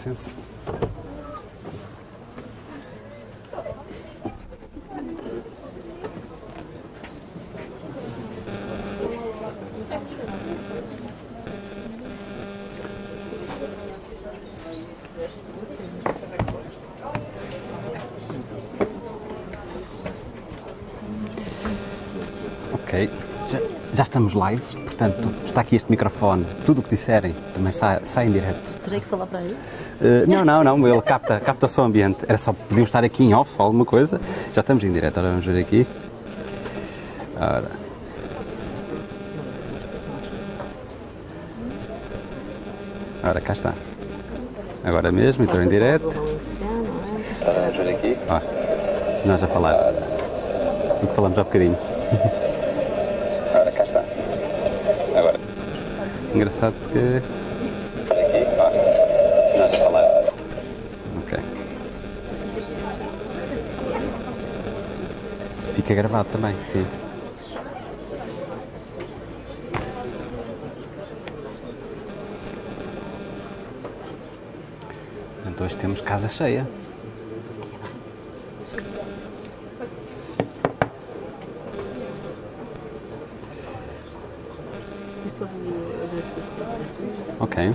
licença. Ok, já, já estamos live, portanto está aqui este microfone. Tudo o que disserem também sai, sai em direto. Terei que falar para ele? Uh, não, não, não, ele capta, capta só o ambiente. Era só, podiam estar aqui em off, alguma coisa. Já estamos em direto, ora vamos ver aqui. Ora. Ora, cá está. Agora mesmo, estou em direto. Ora, vamos ver aqui. Ó, nós a falar. O que falamos há bocadinho. Ora, cá está. Agora. Engraçado porque. Ok. Fica gravado também, sim. Então hoje temos casa cheia. Ok.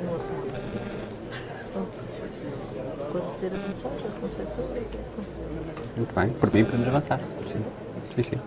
Muito bem. Por mim podemos avançar. Sim. Sim, sim.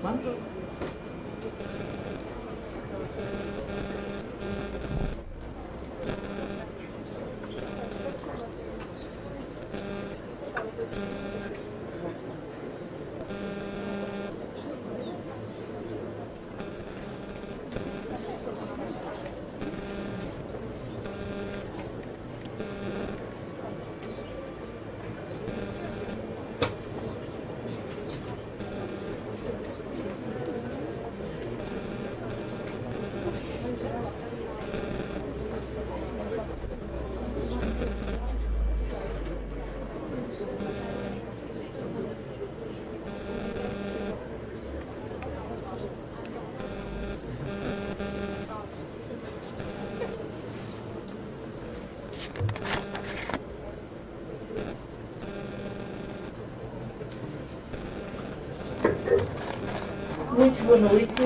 Vamos? Muito boa noite,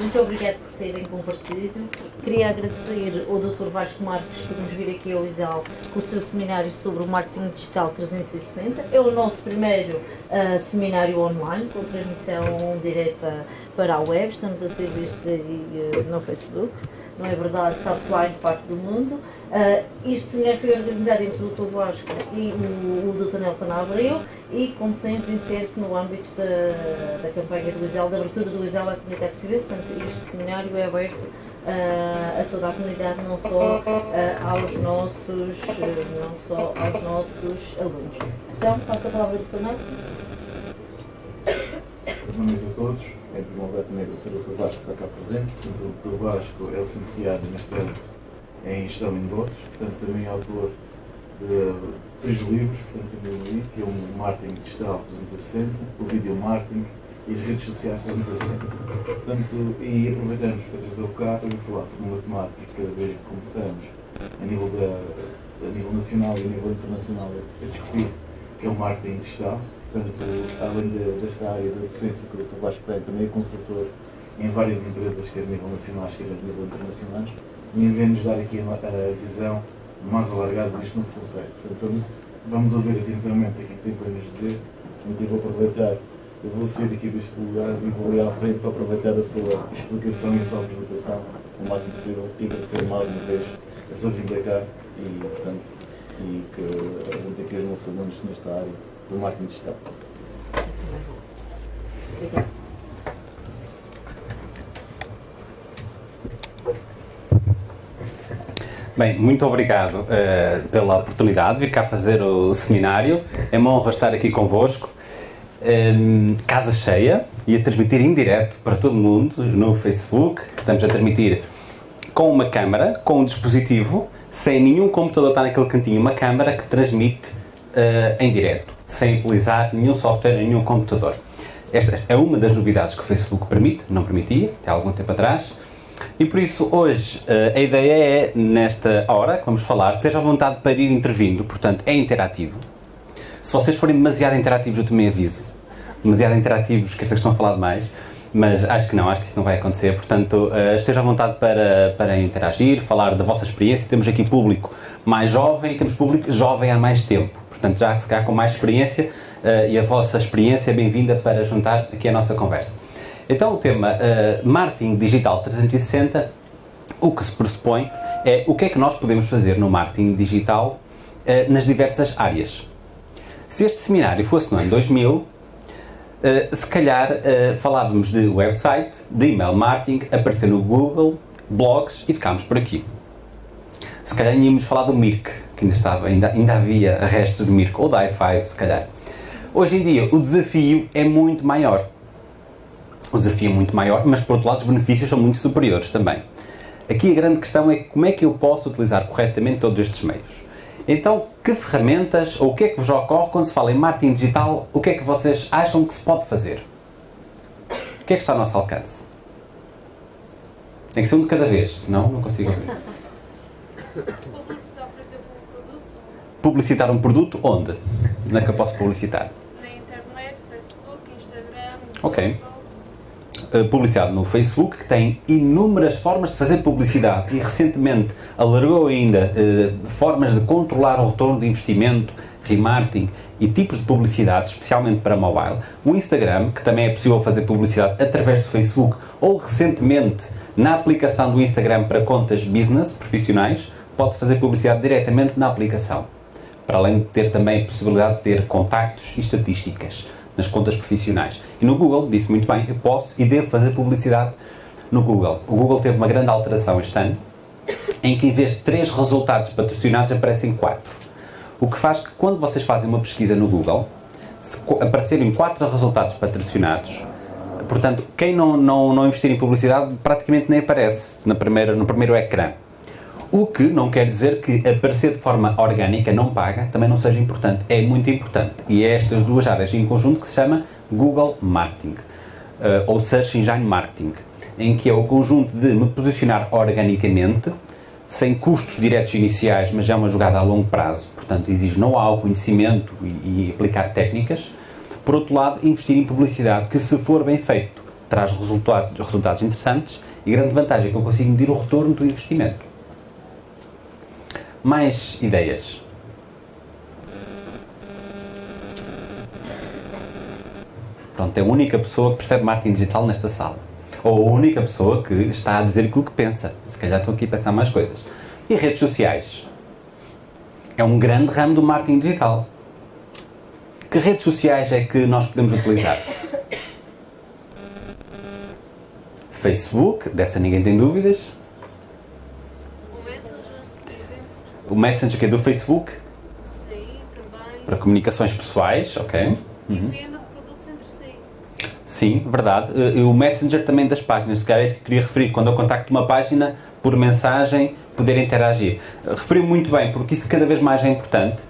muito obrigado por terem comparecido. Queria agradecer ao Dr. Vasco Marques por nos vir aqui ao ISAL com o seu seminário sobre o marketing digital 360. É o nosso primeiro ah, seminário online, com transmissão direta para a web. Estamos a ser vistos aí ah, no Facebook, não é verdade? Southline, parte do mundo. Ah, este seminário foi organizado entre o Dr. Vasco e o, o Dr. Nelson Abreu e, como sempre, insere-se no âmbito da, da campanha do ISEL, da abertura do ISEL à comunidade civil. Portanto, este seminário é aberto uh, a toda a comunidade, não só uh, aos nossos, não só aos nossos alunos. Então, passo a palavra do Fernando. Boa noite a todos. É de honra também agradecer ao Dr. Vasco que está cá presente. O Dr. Vasco é licenciado e mestrado em Gestão em Negócios, portanto, também é autor de três livros, portanto, também li, que é o Marketing Digital 360, o Video Marketing e as redes sociais 360. Portanto, e aproveitamos para trazer o cá para falar sobre uma temática que cada vez começamos a nível, da, a nível nacional e a nível internacional a discutir, que é o marketing digital. Portanto, além de, desta área da docência que o Dr. Vasco também é consultor em várias empresas, quer a nível nacional, quer a nível internacional, vem-nos dar aqui a, visão mais alargada deste novo conceito. Portanto, vamos ouvir atentamente aquilo que tem para nos dizer. Portanto, eu vou aproveitar, eu vou sair aqui deste lugar e vou ali à frente para aproveitar a sua explicação e a sua apresentação o máximo possível e agradecer mais uma vez a sua vinda cá e, portanto, e que apresente aqui os nossos alunos nesta área do marketing digital. Bem, muito obrigado uh, pela oportunidade de vir cá fazer o seminário. É uma honra estar aqui convosco. Um, casa cheia e a transmitir em direto para todo mundo no Facebook. Estamos a transmitir com uma câmara, com um dispositivo, sem nenhum computador estar naquele cantinho, uma câmara que transmite uh, em direto sem utilizar nenhum software, nenhum computador. Esta é uma das novidades que o Facebook permite, não permitia, até há algum tempo atrás. E por isso, hoje, eh, a ideia é, nesta hora que vamos falar, esteja à vontade para ir intervindo, portanto, é interativo. Se vocês forem demasiado interativos, eu também aviso. Demasiado interativos, que estão a falar demais, mas acho que não, acho que isso não vai acontecer. Portanto, uh, esteja à vontade para, para interagir, falar da vossa experiência. Temos aqui público mais jovem e temos público jovem há mais tempo. Portanto, já se calhar com mais experiência uh, e a vossa experiência é bem-vinda para juntar aqui a nossa conversa. Então, o tema uh, Marketing Digital 360, o que se pressupõe é o que é que nós podemos fazer no marketing digital uh, nas diversas áreas. Se este seminário fosse no ano 2000, Uh, se calhar uh, falávamos de website, de email marketing, aparecer no Google, blogs e ficámos por aqui. Se calhar íamos falar do Mirk, que ainda, estava, ainda, ainda havia restos de Mirko, ou da i5, se calhar. Hoje em dia, o desafio é muito maior. O desafio é muito maior, mas por outro lado, os benefícios são muito superiores também. Aqui a grande questão é como é que eu posso utilizar corretamente todos estes meios. Então, que ferramentas ou o que é que vos ocorre quando se fala em marketing digital? O que é que vocês acham que se pode fazer? O que é que está ao nosso alcance? Tem que ser um de cada vez, senão não consigo ouvir. publicitar um produto onde? Onde é que eu posso publicitar? Na internet, Facebook, Instagram. Ok. Uh, publicidade no Facebook, que tem inúmeras formas de fazer publicidade e recentemente alargou ainda uh, formas de controlar o retorno de investimento, remarketing e tipos de publicidade, especialmente para mobile. O Instagram, que também é possível fazer publicidade através do Facebook ou recentemente na aplicação do Instagram para contas business, profissionais, pode fazer publicidade diretamente na aplicação para além de ter também a possibilidade de ter contactos e estatísticas nas contas profissionais. E no Google, disse muito bem, eu posso e devo fazer publicidade no Google. O Google teve uma grande alteração este ano, em que em vez de três resultados patrocinados aparecem quatro. O que faz que quando vocês fazem uma pesquisa no Google, se aparecerem quatro resultados patrocinados, portanto, quem não, não, não investir em publicidade praticamente nem aparece na primeira, no primeiro ecrã. O que não quer dizer que aparecer de forma orgânica, não paga, também não seja importante. É muito importante. E é estas duas áreas em conjunto que se chama Google Marketing, uh, ou Search Engine Marketing, em que é o conjunto de me posicionar organicamente, sem custos diretos iniciais, mas é uma jogada a longo prazo, portanto exige know-how, conhecimento e, e aplicar técnicas. Por outro lado, investir em publicidade, que se for bem feito, traz resultados, resultados interessantes e grande vantagem é que eu consigo medir o retorno do investimento mais ideias. Pronto, é a única pessoa que percebe marketing digital nesta sala. Ou a única pessoa que está a dizer aquilo que pensa. Se calhar estou aqui a pensar mais coisas. E redes sociais? É um grande ramo do marketing digital. Que redes sociais é que nós podemos utilizar? Facebook, dessa ninguém tem dúvidas. O Messenger que é do Facebook, Sim, também. para comunicações pessoais, ok. E venda de produtos entre si. Sim, verdade. Eh, E o Messenger também das páginas, se calhar é isso que queria referir. Quando eu contacto uma página, por mensagem, poder interagir. Eh, Referiu muito bem, porque isso cada vez mais é importante.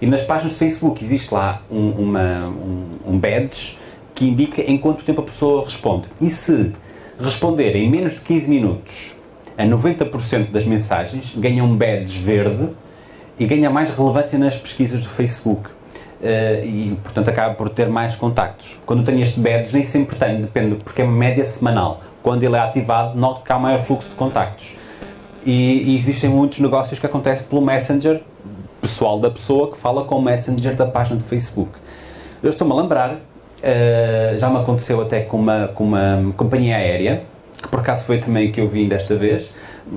E nas páginas do Facebook existe lá um, uma, um, um badge que indica em quanto tempo a pessoa responde. E se responder em menos de 15 minutos a 90% das mensagens, ganha um badge verde e ganha mais relevância nas pesquisas do Facebook. Eh, e, portanto, acaba por ter mais contactos. Quando tenho este badge, nem sempre tenho, depende, porque é uma média semanal. Quando ele é ativado, noto que há maior fluxo de contactos. E, e existem muitos negócios que acontecem pelo Messenger pessoal da pessoa que fala com o Messenger da página do Facebook. Eu estou-me a lembrar, eh, já me aconteceu até com uma, com uma companhia aérea, que por acaso foi também que eu vim desta vez.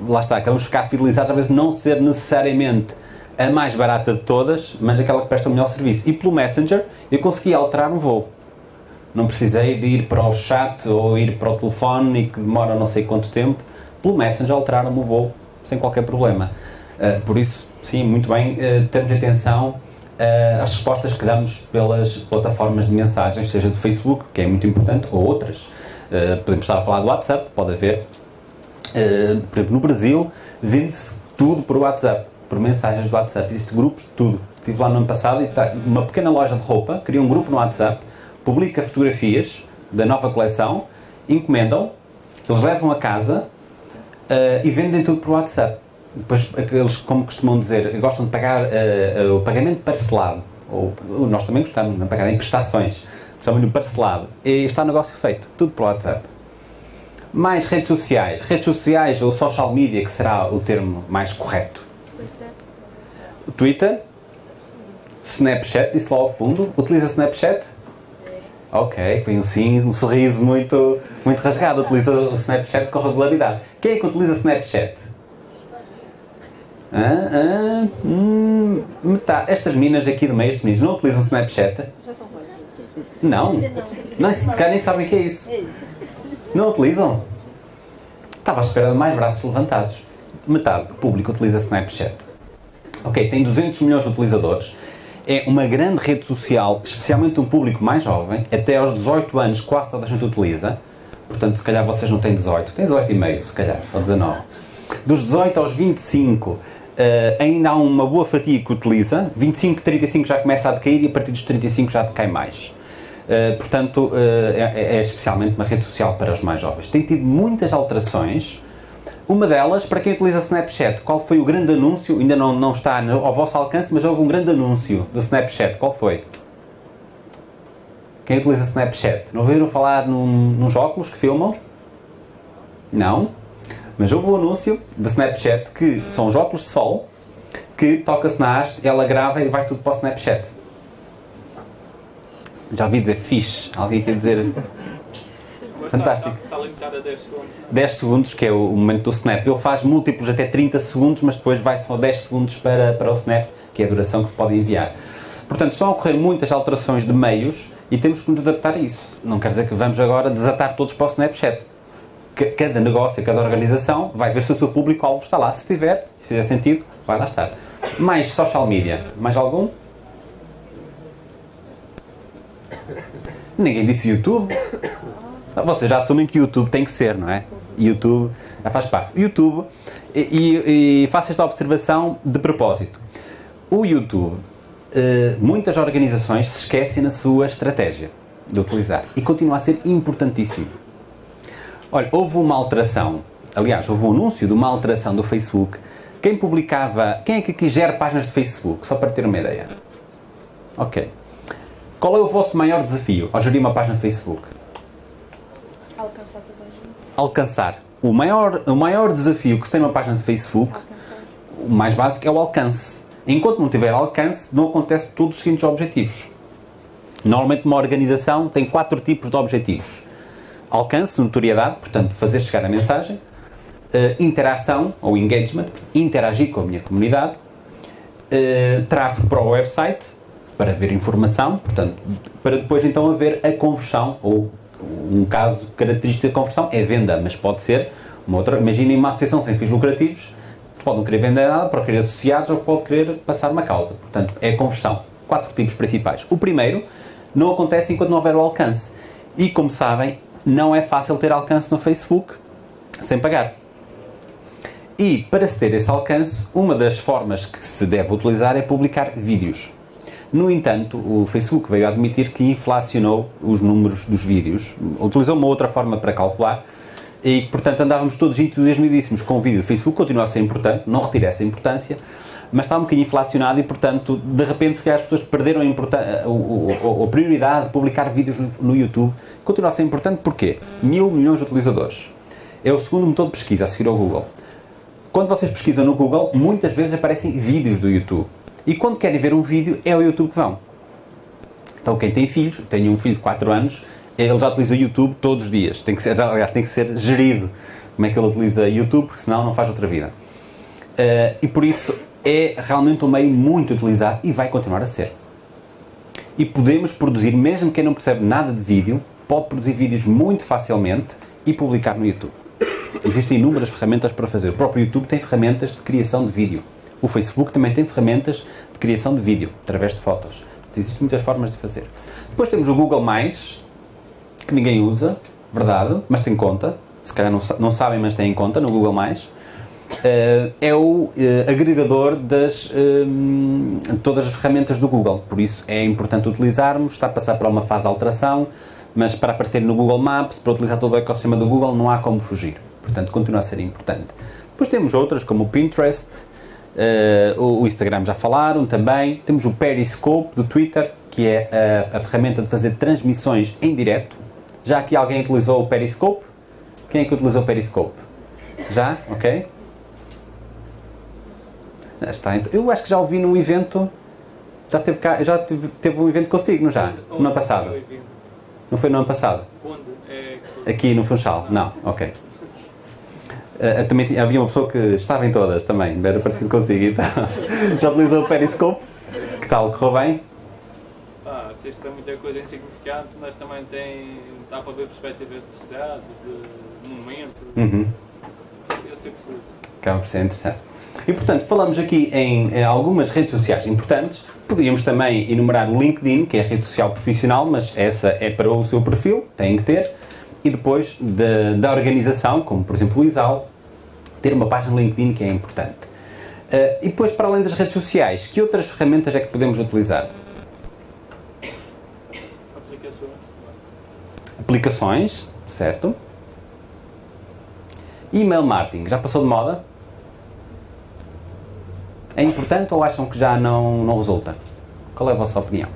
Lá está, acabamos de ficar fidelizados, vezes não ser necessariamente a mais barata de todas, mas aquela que presta o melhor serviço. E pelo Messenger eu consegui alterar um voo. Não precisei de ir para o chat ou ir para o telefone e que demora não sei quanto tempo. Pelo Messenger alteraram-me o voo sem qualquer problema. Uh, por isso, sim, muito bem, uh, temos atenção uh, às respostas que damos pelas plataformas de mensagens, seja do Facebook, que é muito importante, ou outras. Uh, podemos estar a falar do WhatsApp, pode haver. Uh, por exemplo, no Brasil, vende-se tudo por WhatsApp, por mensagens do WhatsApp. Existem grupos de tudo. Estive lá no ano passado e está uma pequena loja de roupa, cria um grupo no WhatsApp, publica fotografias da nova coleção, encomendam, eles levam a casa uh, e vendem tudo por WhatsApp. Depois, eles, como costumam dizer, gostam de pagar uh, uh, o pagamento parcelado. Ou, nós também gostamos de pagar em prestações. Chamam-lhe parcelado. E está o negócio feito. Tudo por WhatsApp. Mais redes sociais. Redes sociais ou social media, que será o termo mais correto. Twitter. Snapchat, disse lá ao fundo. Utiliza Snapchat? Ok, foi um sim, um sorriso muito, muito rasgado. Utiliza o Snapchat com regularidade. Quem é que utiliza Snapchat? Ah, ah, hum, metade. Estas minas aqui do meio, estes meninos, não utilizam Snapchat? Não? Não, se calhar nem sabem o que é isso. Não utilizam? Estava à espera de mais braços levantados. Metade do público utiliza Snapchat. Ok, tem 200 milhões de utilizadores. É uma grande rede social, especialmente um público mais jovem, até aos 18 anos quase toda a gente utiliza. Portanto, se calhar vocês não têm 18, têm 18 e meio, se calhar, ou 19. Dos 18 aos 25, uh, ainda há uma boa fatia que utiliza. 25, 35 já começa a decair e a partir dos 35 já decai mais. Uh, portanto, uh, é, é, especialmente uma rede social para os mais jovens. Tem tido muitas alterações. Uma delas, para quem utiliza Snapchat, qual foi o grande anúncio? Ainda não, não está ao vosso alcance, mas houve um grande anúncio do Snapchat. Qual foi? Quem utiliza Snapchat? Não ouviram falar num, nos óculos que filmam? Não? Mas houve um anúncio do Snapchat que são os óculos de sol que toca-se na haste, ela grava e vai tudo para o Snapchat. Já ouvi dizer fixe. Alguém quer dizer. Fantástico. Está, está limitado a 10 segundos. 10 segundos, que é o momento do Snap. Ele faz múltiplos até 30 segundos, mas depois vai só 10 segundos para, para o Snap, que é a duração que se pode enviar. Portanto, estão a ocorrer muitas alterações de meios e temos que nos adaptar a isso. Não quer dizer que vamos agora desatar todos para o Snapchat. Cada negócio, cada organização vai ver se o seu público-alvo está lá. Se tiver, se fizer sentido, vai lá estar. Mais social media. Mais algum? Ninguém disse YouTube. Vocês já assumem que YouTube tem que ser, não é? YouTube já faz parte. YouTube, e, e, faço esta observação de propósito. O YouTube, eh, muitas organizações se esquecem na sua estratégia de utilizar e continua a ser importantíssimo. Olha, houve uma alteração, aliás, houve um anúncio de uma alteração do Facebook. Quem publicava, quem é que aqui gera páginas de Facebook? Só para ter uma ideia. Ok. Qual é o vosso maior desafio ao gerir uma página Facebook? Alcançar toda a gente. Alcançar. O maior, o maior desafio que se tem numa página de Facebook, o mais básico, é o alcance. Enquanto não tiver alcance, não acontece todos os seguintes objetivos. Normalmente uma organização tem quatro tipos de objetivos. Alcance, notoriedade, portanto, fazer chegar a mensagem. Uh, interação, ou engagement, interagir com a minha comunidade. Uh, tráfego para o website, para ver informação, portanto, para depois então haver a conversão, ou um caso característico da conversão é venda, mas pode ser uma outra. Imaginem uma associação sem fins lucrativos, Pode não querer vender nada, pode querer associados ou pode querer passar uma causa. Portanto, é a conversão. Quatro tipos principais. O primeiro não acontece enquanto não houver o alcance. E, como sabem, não é fácil ter alcance no Facebook sem pagar. E, para se ter esse alcance, uma das formas que se deve utilizar é publicar vídeos. No entanto, o Facebook veio admitir que inflacionou os números dos vídeos, utilizou uma outra forma para calcular e, portanto, andávamos todos entusiasmadíssimos com o vídeo. O Facebook continua a ser importante, não retira essa importância, mas está um bocadinho inflacionado e, portanto, de repente, se calhar as pessoas perderam a, a, a, a prioridade de publicar vídeos no, no, YouTube. Continua a ser importante porquê? Mil milhões de utilizadores. É o segundo motor de pesquisa a seguir ao Google. Quando vocês pesquisam no Google, muitas vezes aparecem vídeos do YouTube. E quando querem ver um vídeo, é o YouTube que vão. Então, quem tem filhos, tenho um filho de 4 anos, ele já utiliza o YouTube todos os dias. Tem que ser, aliás, tem que ser gerido como é que ele utiliza YouTube, porque senão não faz outra vida. Uh, e por isso é realmente um meio muito utilizado e vai continuar a ser. E podemos produzir, mesmo quem não percebe nada de vídeo, pode produzir vídeos muito facilmente e publicar no YouTube. Existem inúmeras ferramentas para fazer. O próprio YouTube tem ferramentas de criação de vídeo. O Facebook também tem ferramentas de criação de vídeo, através de fotos. Existem muitas formas de fazer. Depois temos o Google+, que ninguém usa, verdade, mas tem conta. Se calhar não, não sabem, mas têm conta no Google+. Uh, é o uh, agregador das um, todas as ferramentas do Google. Por isso é importante utilizarmos, está a passar por uma fase de alteração, mas para aparecer no Google Maps, para utilizar todo o ecossistema do Google, não há como fugir. Portanto, continua a ser importante. Depois temos outras como o Pinterest, uh, o Instagram já falaram também. Temos o Periscope do Twitter, que é a, a ferramenta de fazer transmissões em direto. Já aqui alguém utilizou o Periscope? Quem é que utilizou o Periscope? Já? Ok? Está, então. Eu acho que já ouvi num evento. Já teve, cá, já teve, teve um evento consigo, não já? No ano passado? Não foi no ano passado? Aqui no Funchal? Não, ok. Uh, também havia uma pessoa que estava em todas também, era parecido consigo. Então, já utilizou o Periscope? Que tal? Correu bem? Ah, é muita coisa insignificante, mas também tem. dá para ver perspectivas de cidade, de momento. Uhum. Esse tipo de coisa. Acaba por ser interessante. E portanto, falamos aqui em, em, algumas redes sociais importantes. Poderíamos também enumerar o LinkedIn, que é a rede social profissional, mas essa é para o seu perfil, tem que ter. E depois de, da organização, como por exemplo o ISAL, ter uma página LinkedIn que é importante. Uh, e depois, para além das redes sociais, que outras ferramentas é que podemos utilizar? Aplicações. Aplicações, certo. E-mail marketing, já passou de moda? É importante ou acham que já não, não resulta? Qual é a vossa opinião?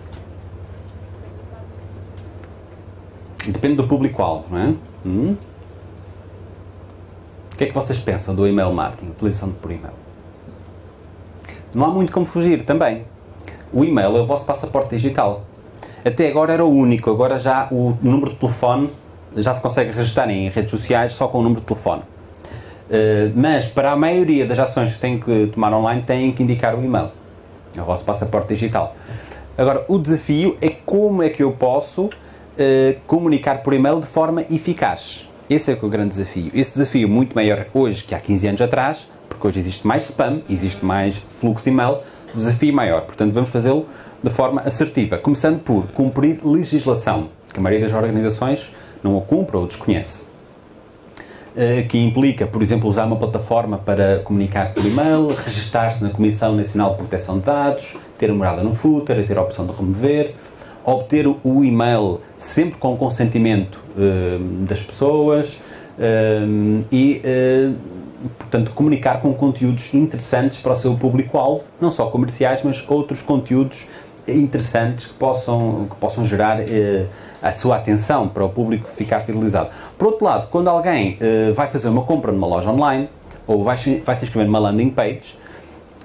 Depende do público-alvo, não é? Hum? O que é que vocês pensam do email marketing, utilização por e-mail? Não há muito como fugir também. O e-mail é o vosso passaporte digital. Até agora era o único, agora já o número de telefone já se consegue registrar em redes sociais só com o número de telefone. Uh, mas para a maioria das ações que têm que tomar online têm que indicar o e-mail. É o vosso passaporte digital. Agora, o desafio é como é que eu posso uh, comunicar por e-mail de forma eficaz. Esse é, é o grande desafio. Esse desafio muito maior hoje que há 15 anos atrás, porque hoje existe mais spam, existe mais fluxo de e-mail, o desafio maior. Portanto, vamos fazê-lo de forma assertiva, começando por cumprir legislação, que a maioria das organizações não a cumpre ou desconhece. Eh, que implica, por exemplo, usar uma plataforma para comunicar por e-mail, registar-se na Comissão Nacional de Proteção de Dados, ter a morada no footer, ter a opção de remover, obter o e-mail sempre com o consentimento uh, das pessoas uh, e, uh, portanto, comunicar com conteúdos interessantes para o seu público-alvo, não só comerciais, mas outros conteúdos interessantes que possam, que possam gerar a sua atenção para o público ficar fidelizado. Por outro lado, quando alguém vai fazer uma compra numa loja online ou vai, vai se inscrever numa landing page,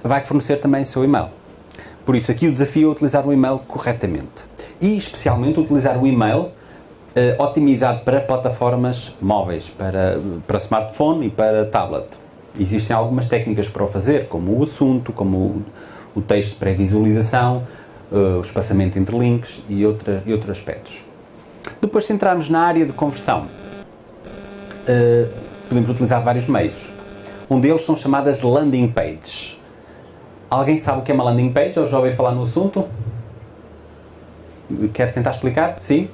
vai fornecer também o seu e-mail. Por isso, aqui o desafio é utilizar o e-mail corretamente. E, especialmente, utilizar o e-mail eh, otimizado para plataformas móveis, para, para smartphone e para tablet. Existem algumas técnicas para o fazer, como o assunto, como o, o texto pré-visualização, uh, o espaçamento entre links e, outra, e outros aspectos. Depois, se entrarmos na área de conversão, uh, podemos utilizar vários meios. Um deles são chamadas landing pages. Alguém sabe o que é uma landing page ou já ouviu falar no assunto? Quer tentar explicar? Sim?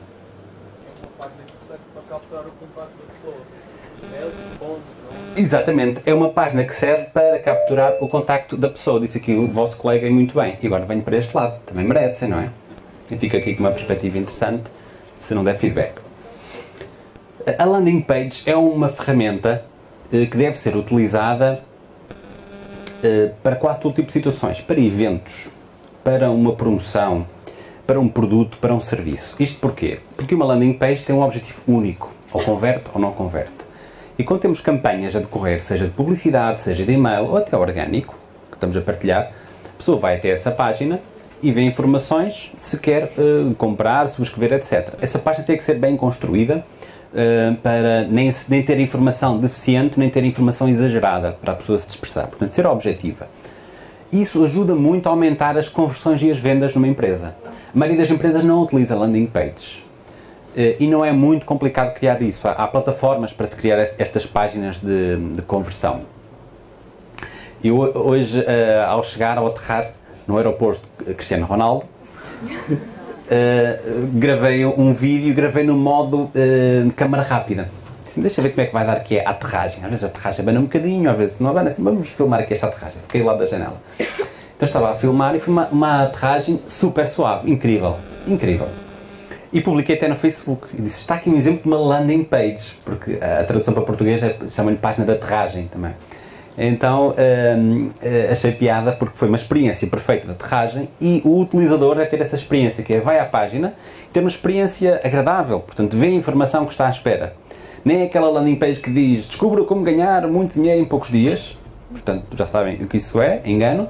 Exatamente, é uma página que serve para capturar o contacto da pessoa. Disse aqui o vosso colega e muito bem. E agora venho para este lado, também merecem, não é? Eu fico aqui com uma perspectiva interessante, se não der feedback. A landing page é uma ferramenta eh, que deve ser utilizada eh, para quase todo tipo de situações, para eventos, para uma promoção, para um produto, para um serviço. Isto porquê? Porque uma landing page tem um objetivo único, ou converte ou não converte. E quando temos campanhas a decorrer, seja de publicidade, seja de e-mail ou até orgânico, que estamos a partilhar, a pessoa vai até essa página e vê informações se quer uh, comprar, subscrever, etc. Essa página tem que ser bem construída uh, para nem, nem ter informação deficiente, nem ter informação exagerada para a pessoa se dispersar. Portanto, ser objetiva. Isso ajuda muito a aumentar as conversões e as vendas numa empresa. A maioria das empresas não utiliza landing pages. Uh, e não é muito complicado criar isso. Há, plataformas para se criar estas páginas de, de conversão. Eu hoje, uh, ao chegar, ao aterrar no aeroporto Cristiano Ronaldo, uh, gravei um vídeo, gravei no modo câmara rápida. Assim, deixa ver como é que vai dar aqui a aterragem. Às vezes a aterragem abana um bocadinho, às vezes não abana. Assim, vamos filmar aqui esta aterragem. Fiquei lá da janela. Então estava a filmar e foi uma, uma aterragem super suave, incrível, incrível. E publiquei até no Facebook. E disse: está aqui um exemplo de uma landing page, porque a tradução para português é, chama-lhe página de aterragem também. Então hum, achei piada porque foi uma experiência perfeita de aterragem e o utilizador vai ter essa experiência, que é vai à página ter uma experiência agradável, portanto vê a informação que está à espera. Nem aquela landing page que diz descubra como ganhar muito dinheiro em poucos dias, portanto já sabem o que isso é, engano,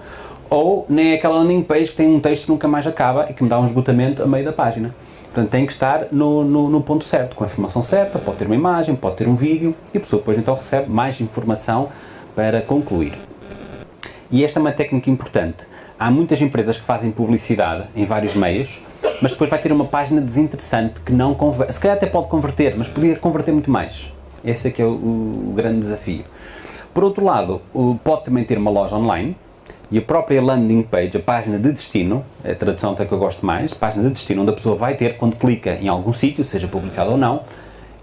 ou nem aquela landing page que tem um texto que nunca mais acaba e que me dá um esgotamento a meio da página. Portanto, tem que estar no, no, no, ponto certo, com a informação certa, pode ter uma imagem, pode ter um vídeo, e a pessoa depois então recebe mais informação para concluir. E esta é uma técnica importante. Há muitas empresas que fazem publicidade em vários meios, mas depois vai ter uma página desinteressante que não converte. Se calhar até pode converter, mas podia converter muito mais. Esse é que é o, o grande desafio. Por outro lado, pode também ter uma loja online, e a própria landing page, a página de destino, é a tradução até que eu gosto mais, página de destino onde a pessoa vai ter quando clica em algum sítio, seja publicidade ou não,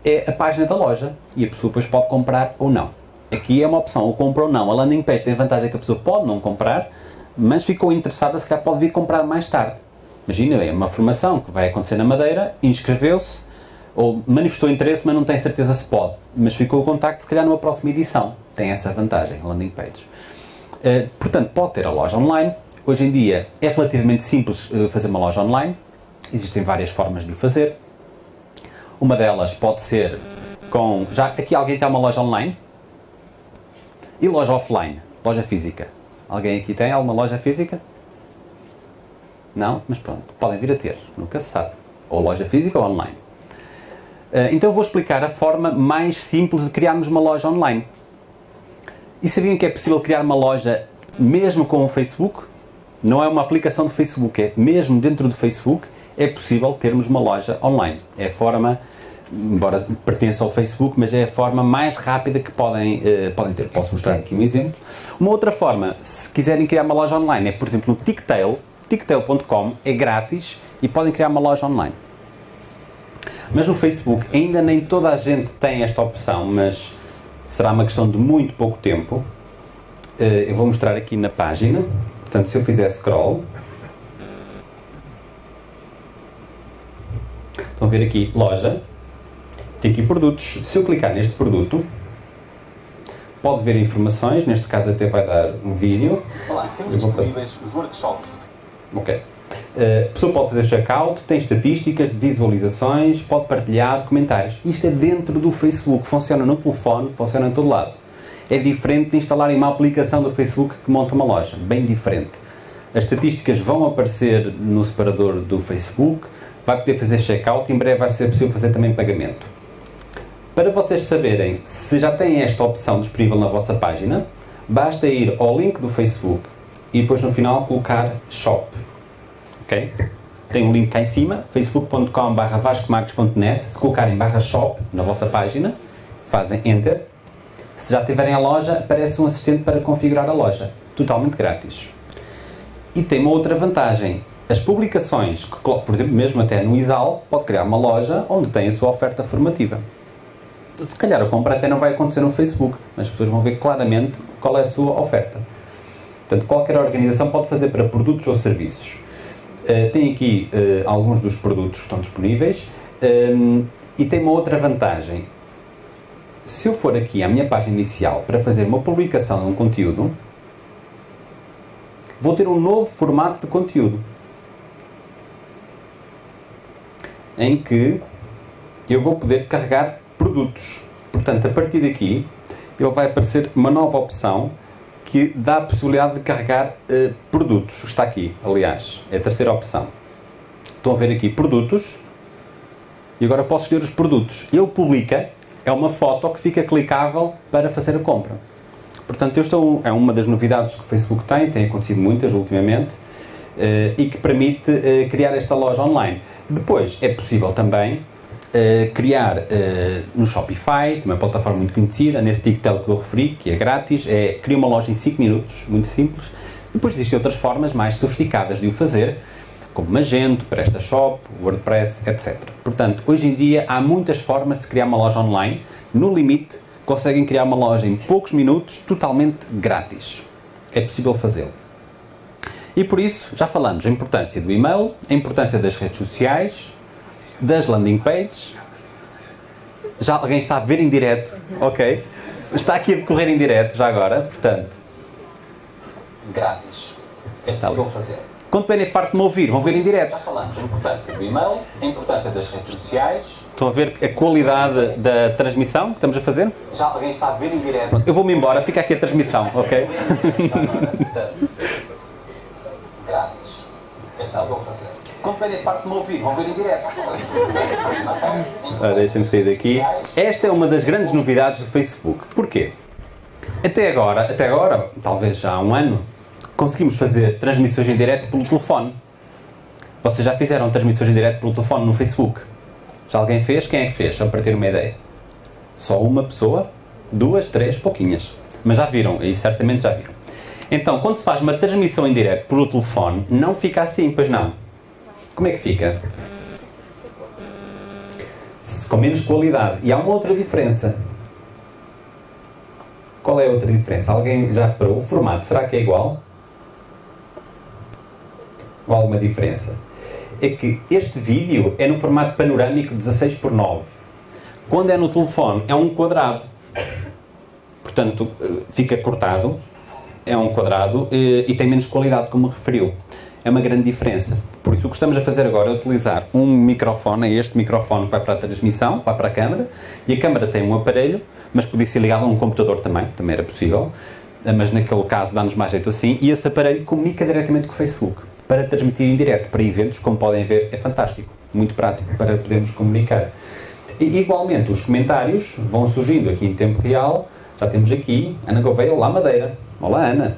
é a página da loja e a pessoa depois pode comprar ou não. Aqui é uma opção, ou compra ou não. A landing page tem a vantagem que a pessoa pode não comprar, mas ficou interessada, se calhar pode vir comprar mais tarde. Imagina, é uma formação que vai acontecer na Madeira, inscreveu-se, ou manifestou interesse, mas não tem certeza se pode. Mas ficou o contacto, se calhar, numa próxima edição. Tem essa vantagem, landing page. Uh, portanto, pode ter a loja online. Hoje em dia é relativamente simples uh, fazer uma loja online. Existem várias formas de o fazer. Uma delas pode ser com. Já aqui alguém tem uma loja online? E loja offline? Loja física? Alguém aqui tem alguma loja física? Não? Mas pronto, podem vir a ter, nunca se sabe. Ou loja física ou online. Uh, então vou explicar a forma mais simples de criarmos uma loja online. E sabiam que é possível criar uma loja mesmo com o Facebook? Não é uma aplicação do Facebook, é mesmo dentro do Facebook é possível termos uma loja online. É a forma, embora pertença ao Facebook, mas é a forma mais rápida que podem, eh, podem ter. Posso mostrar aqui um exemplo. Uma outra forma, se quiserem criar uma loja online, é por exemplo no Ticktail. Ticktail.com é grátis e podem criar uma loja online. Mas no Facebook ainda nem toda a gente tem esta opção, mas será uma questão de muito pouco tempo. Eh, eu vou mostrar aqui na página. Portanto, se eu fizer scroll, estão a ver aqui loja, tem aqui produtos. Se eu clicar neste produto, pode ver informações, neste caso até vai dar um vídeo. Olá, temos disponíveis os workshops. Ok. Uh, a pessoa pode fazer checkout, tem estatísticas de visualizações, pode partilhar comentários. Isto é dentro do Facebook, funciona no telefone, funciona em todo lado. É diferente de instalarem uma aplicação do Facebook que monta uma loja, bem diferente. As estatísticas vão aparecer no separador do Facebook, vai poder fazer checkout e em breve vai ser possível fazer também pagamento. Para vocês saberem se já têm esta opção disponível na vossa página, basta ir ao link do Facebook e depois no final colocar Shop ok? Tem um link cá em cima, facebook.com.br vascomarques.net. Se colocarem barra shop na vossa página, fazem enter. Se já tiverem a loja, aparece um assistente para configurar a loja, totalmente grátis. E tem uma outra vantagem. As publicações, que, por exemplo, mesmo até no ISAL, pode criar uma loja onde tem a sua oferta formativa. Se calhar a compra até não vai acontecer no Facebook, mas as pessoas vão ver claramente qual é a sua oferta. Portanto, qualquer organização pode fazer para produtos ou serviços. Uh, tem aqui uh, alguns dos produtos que estão disponíveis um, e tem uma outra vantagem. Se eu for aqui à minha página inicial para fazer uma publicação de um conteúdo, vou ter um novo formato de conteúdo em que eu vou poder carregar produtos. Portanto, a partir daqui, ele vai aparecer uma nova opção que dá a possibilidade de carregar uh, produtos. Está aqui, aliás, é a terceira opção. Estão a ver aqui produtos e agora posso escolher os produtos. Ele publica, é uma foto que fica clicável para fazer a compra. Portanto, eu estou, é uma das novidades que o Facebook tem, tem acontecido muitas ultimamente, uh, e que permite uh, criar esta loja online. Depois, é possível também Uh, criar uh, no Shopify, uma plataforma muito conhecida, nesse TikTok que eu referi, que é grátis, é criar uma loja em 5 minutos, muito simples. Depois existem outras formas mais sofisticadas de o fazer, como Magento, PrestaShop, WordPress, etc. Portanto, hoje em dia há muitas formas de criar uma loja online. No limite, conseguem criar uma loja em poucos minutos, totalmente grátis. É possível fazê-lo. E por isso, já falamos a importância do e-mail, a importância das redes sociais, das landing pages. Já alguém está a ver em direto, ok? Está aqui a decorrer em direto já agora, portanto. Grátis. É Está possível fazer. Quando tiverem farto de me ouvir, vão ver em Já direto. falamos a importância do e-mail, a importância das redes sociais. Estão a ver a qualidade da transmissão que estamos a fazer? Já alguém está a ver em direto. Eu vou-me embora, fica aqui a transmissão, ok? Grátis. É possível fazer. Tiverem parte me ouvir, vão ver em direto. Ora, Deixem-me sair daqui. Esta é uma das grandes novidades do Facebook. Porquê? Até agora, até agora, talvez já há um ano, conseguimos fazer transmissões em direto pelo telefone. Vocês já fizeram transmissões em direto pelo telefone no Facebook? Já alguém fez? Quem é que fez? Só para ter uma ideia. Só uma pessoa? Duas, três, pouquinhas. Mas já viram, e certamente já viram. Então, quando se faz uma transmissão em direto pelo telefone, não fica assim, pois não? Como é que fica? Com menos qualidade. E há uma outra diferença. Qual é a outra diferença? Alguém já reparou? O formato, será que é igual? Ou alguma diferença? É que este vídeo é no formato panorâmico 16 por 9. Quando é no telefone, é um quadrado. Portanto, eh, fica cortado, é um quadrado eh, e tem menos qualidade, como referiu. É uma grande diferença. Por isso, o que estamos a fazer agora é utilizar um microfone, é este microfone que vai para a transmissão, vai para a câmara, e a câmara tem um aparelho, mas podia ser ligado a um computador também, também era possível, eh, mas naquele caso dá-nos mais jeito assim, e esse aparelho comunica diretamente com o Facebook, para transmitir em direto, para eventos, como podem ver, é fantástico, muito prático para podermos comunicar. E, igualmente, os comentários vão surgindo aqui em tempo real, já temos aqui Ana Gouveia, Olá Madeira, Olá Ana,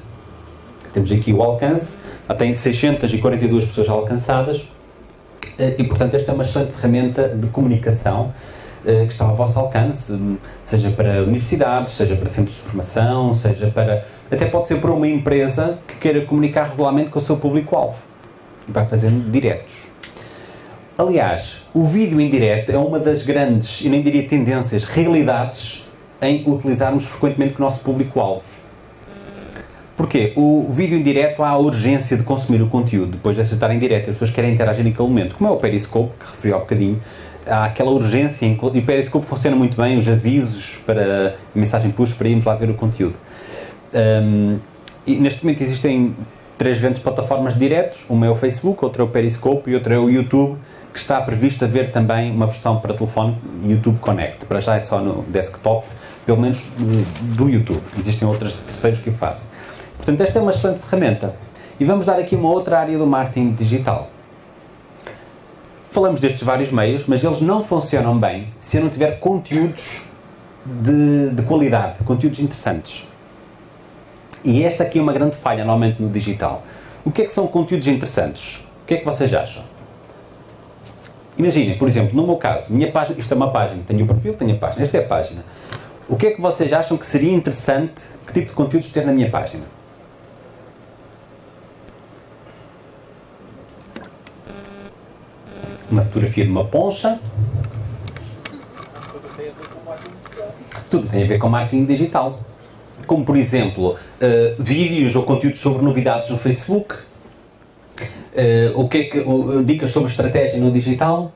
temos aqui o alcance, tem 642 pessoas alcançadas eh, e, portanto, esta é uma excelente ferramenta de comunicação eh, que está ao vosso alcance, hum, seja para universidades, seja para centros de formação, seja para. até pode ser para uma empresa que queira comunicar regularmente com o seu público-alvo. Vai fazendo diretos. Aliás, o vídeo em direto é uma das grandes, e nem diria tendências, realidades em utilizarmos frequentemente com o nosso público-alvo. Porquê? O vídeo em direto há a urgência de consumir o conteúdo depois de estar em direto. As pessoas querem interagir naquele momento. Como é o Periscope, que referi há bocadinho, há aquela urgência. Em, e o Periscope funciona muito bem, os avisos para a mensagem push para irmos lá ver o conteúdo. Um, e neste momento existem três grandes plataformas de diretos. Uma é o Facebook, outra é o Periscope e outra é o YouTube, que está previsto haver também uma versão para telefone YouTube Connect. Para já é só no desktop, pelo menos do YouTube. Existem outras terceiros que o fazem. Portanto, esta é uma excelente ferramenta. E vamos dar aqui uma outra área do marketing digital. Falamos destes vários meios, mas eles não funcionam bem se eu não tiver conteúdos de, de qualidade, conteúdos interessantes. E esta aqui é uma grande falha, normalmente, no digital. O que é que são conteúdos interessantes? O que é que vocês acham? Imaginem, por exemplo, no meu caso, minha página, isto é uma página, tenho o perfil, tenho a página, esta é a página. O que é que vocês acham que seria interessante, que tipo de conteúdos ter na minha página? Uma fotografia de uma poncha. Tudo tem a ver com marketing digital. Como, por exemplo, uh, vídeos ou conteúdos sobre novidades no Facebook. Uh, o que é que, uh, dicas sobre estratégia no digital.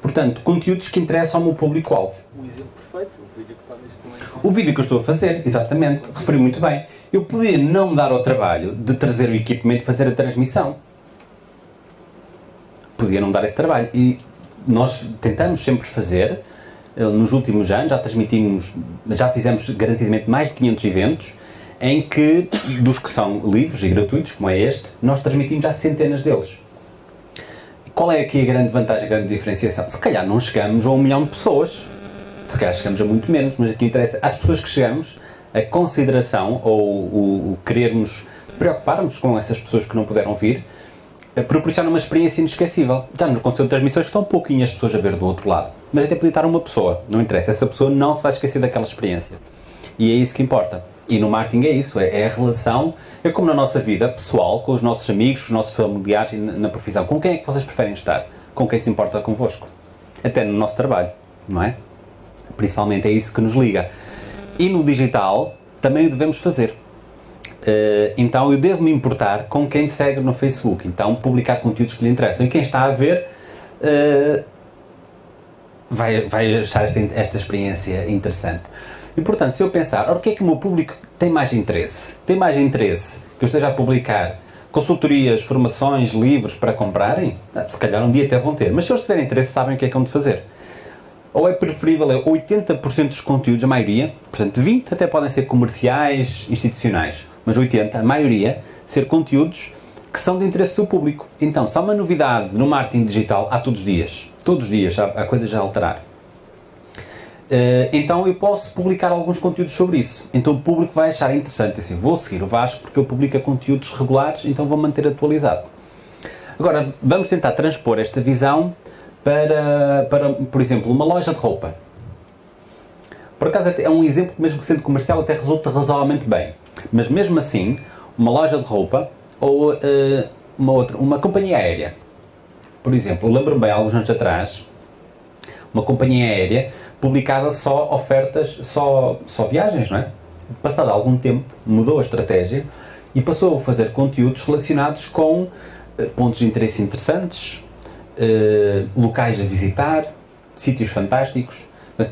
Portanto, conteúdos que interessam ao meu público-alvo. Um exemplo perfeito, o vídeo que está neste momento. O vídeo que eu estou a fazer, exatamente, referi muito bem. Eu podia não me dar ao trabalho de trazer o equipamento e fazer a transmissão. Podia não dar esse trabalho. E nós tentamos sempre fazer, eh, nos últimos anos, já transmitimos, já fizemos garantidamente mais de 500 eventos, em que, dos que são livres e gratuitos, como é este, nós transmitimos já centenas deles. Qual é aqui a grande vantagem, a grande diferenciação? Se calhar não chegamos a um milhão de pessoas, se calhar chegamos a muito menos, mas aqui interessa às pessoas que chegamos, a consideração ou o, o querermos preocuparmos com essas pessoas que não puderam vir, proporciona uma experiência inesquecível. Já nos aconteceu transmissões que estão pouquinhas pessoas a ver do outro lado, mas até podia estar uma pessoa, não interessa, essa pessoa não se vai esquecer daquela experiência. E é isso que importa. E no marketing é isso, é, é a relação, é como na nossa vida pessoal, com os nossos amigos, os nossos familiares e na, na profissão. Com quem é que vocês preferem estar? Com quem se importa convosco? Até no nosso trabalho, não é? Principalmente é isso que nos liga. E no digital também o devemos fazer. Uh, então eu devo me importar com quem segue no Facebook. Então publicar conteúdos que lhe interessam. E quem está a ver uh, vai, vai achar esta, esta experiência interessante. E portanto, se eu pensar, o que é que o meu público tem mais interesse? Tem mais interesse que eu esteja a publicar consultorias, formações, livros para comprarem? Ah, se calhar um dia até vão ter. Mas se eles tiverem interesse, sabem o que é que vão de fazer. Ou é preferível é 80% dos conteúdos, a maioria, portanto 20% até podem ser comerciais, institucionais, mas 80%, a maioria, ser conteúdos que são de interesse do público. Então, se há uma novidade no marketing digital, há todos os dias. Todos os dias há, há coisas a alterar. Uh, então eu posso publicar alguns conteúdos sobre isso. Então o público vai achar interessante assim, vou seguir o Vasco porque ele publica conteúdos regulares, então vou manter atualizado. Agora, vamos tentar transpor esta visão para, para, por exemplo, uma loja de roupa. Por acaso é um exemplo que mesmo sendo comercial até resulta razoavelmente bem. Mas mesmo assim, uma loja de roupa ou uh, uma outra, uma companhia aérea. Por exemplo, lembro-me bem, alguns anos atrás, uma companhia aérea publicava só ofertas, só, só viagens, não é? Passado algum tempo, mudou a estratégia e passou a fazer conteúdos relacionados com uh, pontos de interesse interessantes, uh, locais a visitar, sítios fantásticos.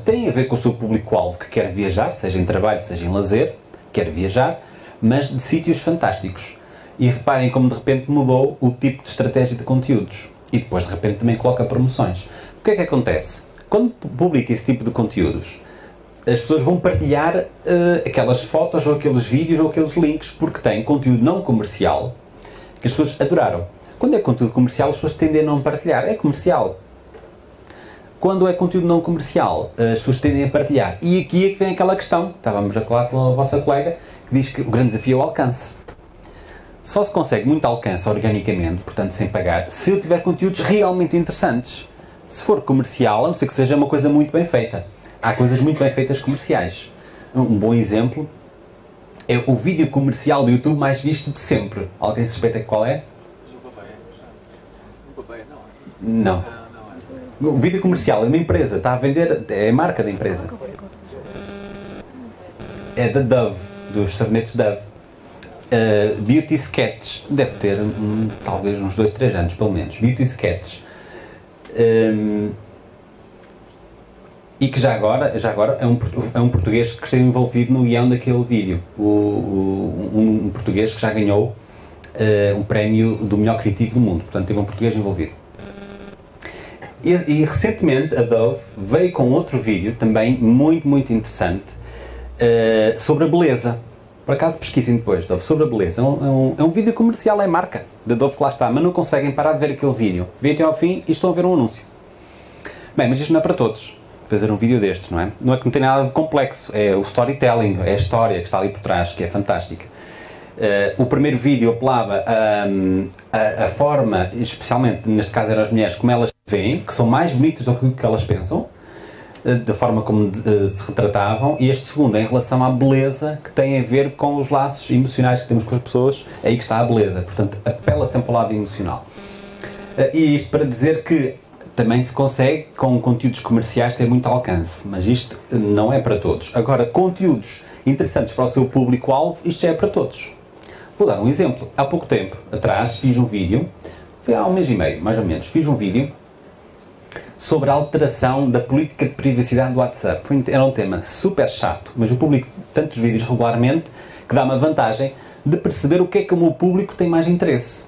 Tem a ver com o seu público-alvo que quer viajar, seja em trabalho, seja em lazer, quer viajar, mas de sítios fantásticos. E reparem como de repente mudou o tipo de estratégia de conteúdos. E depois de repente também coloca promoções. O que é que acontece? Quando publica esse tipo de conteúdos, as pessoas vão partilhar uh, aquelas fotos ou aqueles vídeos ou aqueles links porque têm conteúdo não comercial que as pessoas adoraram. Quando é conteúdo comercial, as pessoas tendem a não partilhar. É comercial. Quando é conteúdo não comercial, as pessoas tendem a partilhar. E aqui é que vem aquela questão, estávamos a falar com a vossa colega, que diz que o grande desafio é o alcance. Só se consegue muito alcance organicamente, portanto sem pagar, se eu tiver conteúdos realmente interessantes. Se for comercial, a não ser que seja uma coisa muito bem feita. Há coisas muito bem feitas comerciais. Um bom exemplo é o vídeo comercial do YouTube mais visto de sempre. Alguém suspeita qual é? Não. O vídeo comercial é uma empresa, está a vender, é a marca da empresa. É da Dove, dos sabonetes Dove. Uh, Beauty Sketch, deve ter um, talvez uns 2, 3 anos pelo menos. Beauty Sketch. Um, e que já agora, já agora é, um, é um português que esteve envolvido no guião daquele vídeo. O, o, um, um, português que já ganhou uh, um prémio do melhor criativo do mundo. Portanto, teve um português envolvido. E, recentemente a Dove veio com outro vídeo, também muito, muito interessante, uh, sobre a beleza. Por acaso pesquisem depois, Dove, sobre a beleza. É um, é um, é um vídeo comercial, é marca da Dove que lá está, mas não conseguem parar de ver aquele vídeo. Vêm até ao fim e estão a ver um anúncio. Bem, mas isto não é para todos, fazer um vídeo destes, não é? Não é que não tem nada de complexo, é o storytelling, é a história que está ali por trás, que é fantástica. Uh, o primeiro vídeo apelava a, a, a, forma, especialmente neste caso eram as mulheres, como elas veem, que são mais bonitas do que elas pensam. eh, da forma como eh, se retratavam, e este segundo em relação à beleza, que tem a ver com os laços emocionais que temos com as pessoas, é aí que está a beleza. Portanto, apela sempre ao lado emocional. Eh, E isto para dizer que também se consegue, com conteúdos comerciais, ter muito alcance, mas isto não é para todos. Agora, conteúdos interessantes para o seu público-alvo, isto já é para todos. Vou dar um exemplo. Há pouco tempo atrás fiz um vídeo, foi há um mês e meio, mais ou menos, fiz um vídeo sobre a alteração da política de privacidade do WhatsApp. Foi, era um tema super chato, mas eu publico tantos vídeos regularmente que dá-me a vantagem de perceber o que é que o meu público tem mais interesse.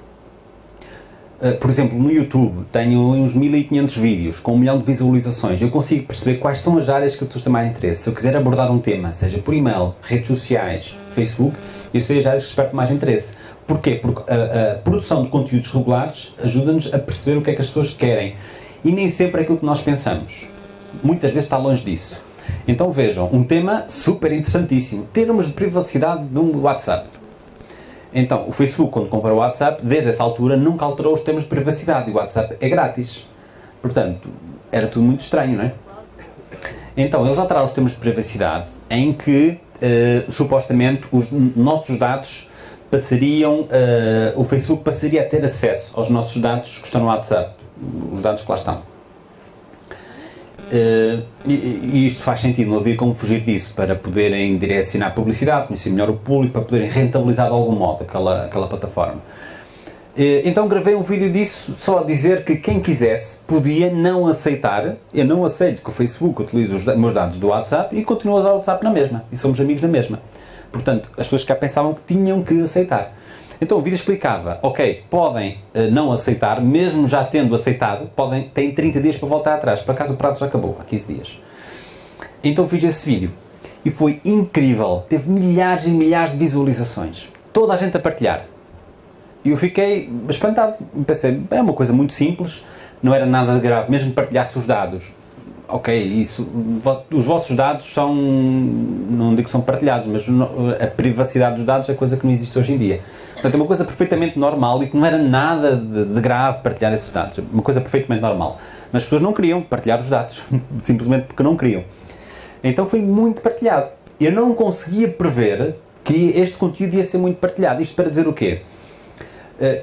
Uh, por exemplo, no YouTube tenho uns 1500 vídeos com um milhão de visualizações. Eu consigo perceber quais são as áreas que as pessoas têm mais interesse. Se eu quiser abordar um tema, seja por e-mail, redes sociais, Facebook, eu sei as áreas que despertam mais interesse. Porquê? Porque a, a produção de conteúdos regulares ajuda-nos a perceber o que é que as pessoas querem. E nem sempre é aquilo que nós pensamos. Muitas vezes está longe disso. Então vejam, um tema super interessantíssimo. Termos de privacidade de um WhatsApp. Então, o Facebook, quando comprou o WhatsApp, desde essa altura nunca alterou os termos de privacidade. E o WhatsApp é grátis. Portanto, era tudo muito estranho, não é? Então, eles alteraram os termos de privacidade em que, uh, supostamente, os nossos dados passariam, uh, o Facebook passaria a ter acesso aos nossos dados que estão no WhatsApp, os dados que lá estão. Uh, e, isto faz sentido, não havia como fugir disso para poderem direcionar publicidade, conhecer melhor o público, para poderem rentabilizar de algum modo aquela, aquela plataforma. Uh, então gravei um vídeo disso só a dizer que quem quisesse podia não aceitar, eu não aceito que o Facebook utilize os meus dados do WhatsApp e continuo a usar o WhatsApp na mesma, e somos amigos na mesma. Portanto, as pessoas cá pensavam que tinham que aceitar. Então o vídeo explicava, ok, podem uh, não aceitar, mesmo já tendo aceitado, podem, têm 30 dias para voltar atrás. Por acaso o prazo já acabou, há 15 dias. Então fiz esse vídeo e foi incrível. Teve milhares e milhares de visualizações. Toda a gente a partilhar. E eu fiquei espantado. Pensei, é uma coisa muito simples, não era nada de grave, mesmo partilhar-se os dados. Ok, isso, os vossos dados são, não digo que são partilhados, mas a privacidade dos dados é coisa que não existe hoje em dia. Portanto, é uma coisa perfeitamente normal e que não era nada de, de grave partilhar esses dados. Uma coisa perfeitamente normal. Mas as pessoas não queriam partilhar os dados, simplesmente porque não queriam. Então foi muito partilhado. Eu não conseguia prever que este conteúdo ia ser muito partilhado. Isto para dizer o quê?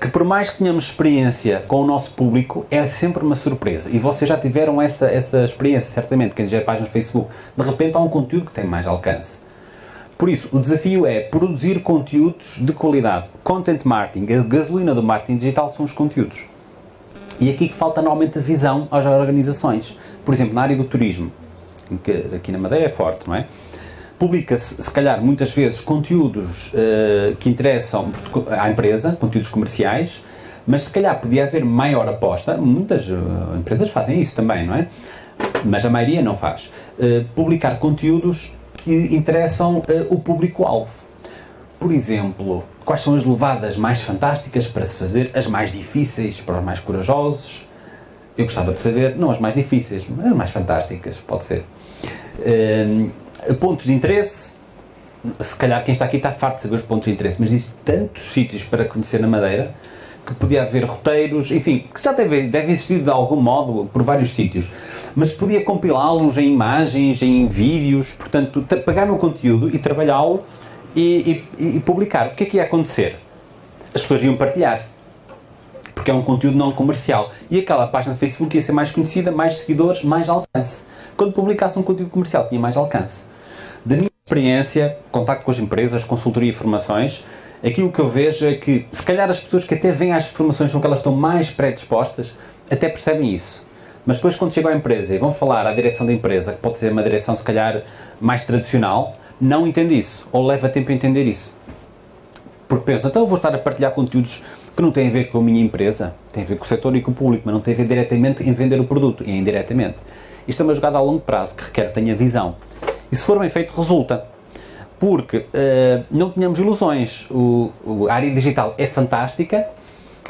que por mais que tenhamos experiência com o nosso público, é sempre uma surpresa. E vocês já tiveram essa, essa experiência, certamente, quem gera páginas no Facebook. De repente há um conteúdo que tem mais alcance. Por isso, o desafio é produzir conteúdos de qualidade. Content marketing, a gasolina do marketing digital são os conteúdos. E aqui que falta normalmente a visão às organizações. Por exemplo, na área do turismo, que aqui na Madeira é forte, não é? publica-se, se calhar, muitas vezes conteúdos uh, que interessam à empresa, conteúdos comerciais, mas se calhar podia haver maior aposta. Muitas uh, empresas fazem isso também, não é? Mas a maioria não faz. Uh, publicar conteúdos que interessam o público-alvo. Por exemplo, quais são as levadas mais fantásticas para se fazer, as mais difíceis para os mais corajosos? Eu gostava de saber, não as mais difíceis, mas as mais fantásticas, pode ser pontos de interesse, se calhar quem está aqui está farto de saber os pontos de interesse, mas existem tantos sítios para conhecer na Madeira que podia haver roteiros, enfim, que já deve, deve existir de algum modo por vários sítios, mas podia compilá-los em imagens, em vídeos, portanto, pegar no conteúdo e trabalhá-lo e, e, e publicar. O que é que ia acontecer? As pessoas iam partilhar porque é um conteúdo não comercial. E aquela página de Facebook ia ser mais conhecida, mais seguidores, mais alcance. Quando publicasse um conteúdo comercial, tinha mais alcance. Da minha experiência, contacto com as empresas, consultoria e formações, aquilo que eu vejo é que, se calhar, as pessoas que até vêm às formações são que elas estão mais predispostas, até percebem isso. Mas depois, quando chegam à empresa e vão falar à direção da empresa, que pode ser uma direção, se calhar, mais tradicional, não entende isso, ou leva tempo a entender isso. Porque pensam, então eu vou estar a partilhar conteúdos que não têm a ver com a minha empresa, tem a ver com o setor e com o público, mas não tem a ver diretamente em vender o produto, e indiretamente. Isto é uma jogada a longo prazo, que requer tenha visão. E se for bem feito, resulta. Porque uh, não tínhamos ilusões. O, o, a área digital é fantástica,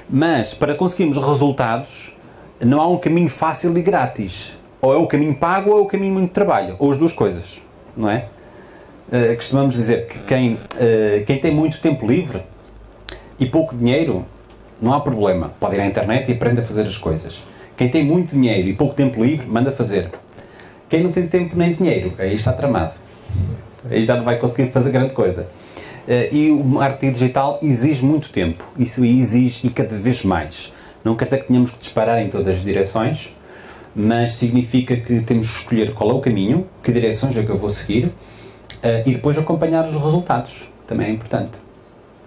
mas para conseguirmos resultados, não há um caminho fácil e grátis. Ou é o caminho pago ou é o caminho muito trabalho. Ou as duas coisas, não é? Uh, costumamos dizer que quem, uh, quem tem muito tempo livre e pouco dinheiro, não há problema. Pode ir à internet e aprende a fazer as coisas. Quem tem muito dinheiro e pouco tempo livre, manda fazer. Quem não tem tempo nem dinheiro, aí está tramado. Aí já não vai conseguir fazer grande coisa. Eh, e o marketing digital exige muito tempo. Isso exige e cada vez mais. Não quer dizer que tenhamos que disparar em todas as direções, mas significa que temos que escolher qual é o caminho, que direções é que eu vou seguir eh, e depois acompanhar os resultados. Também é importante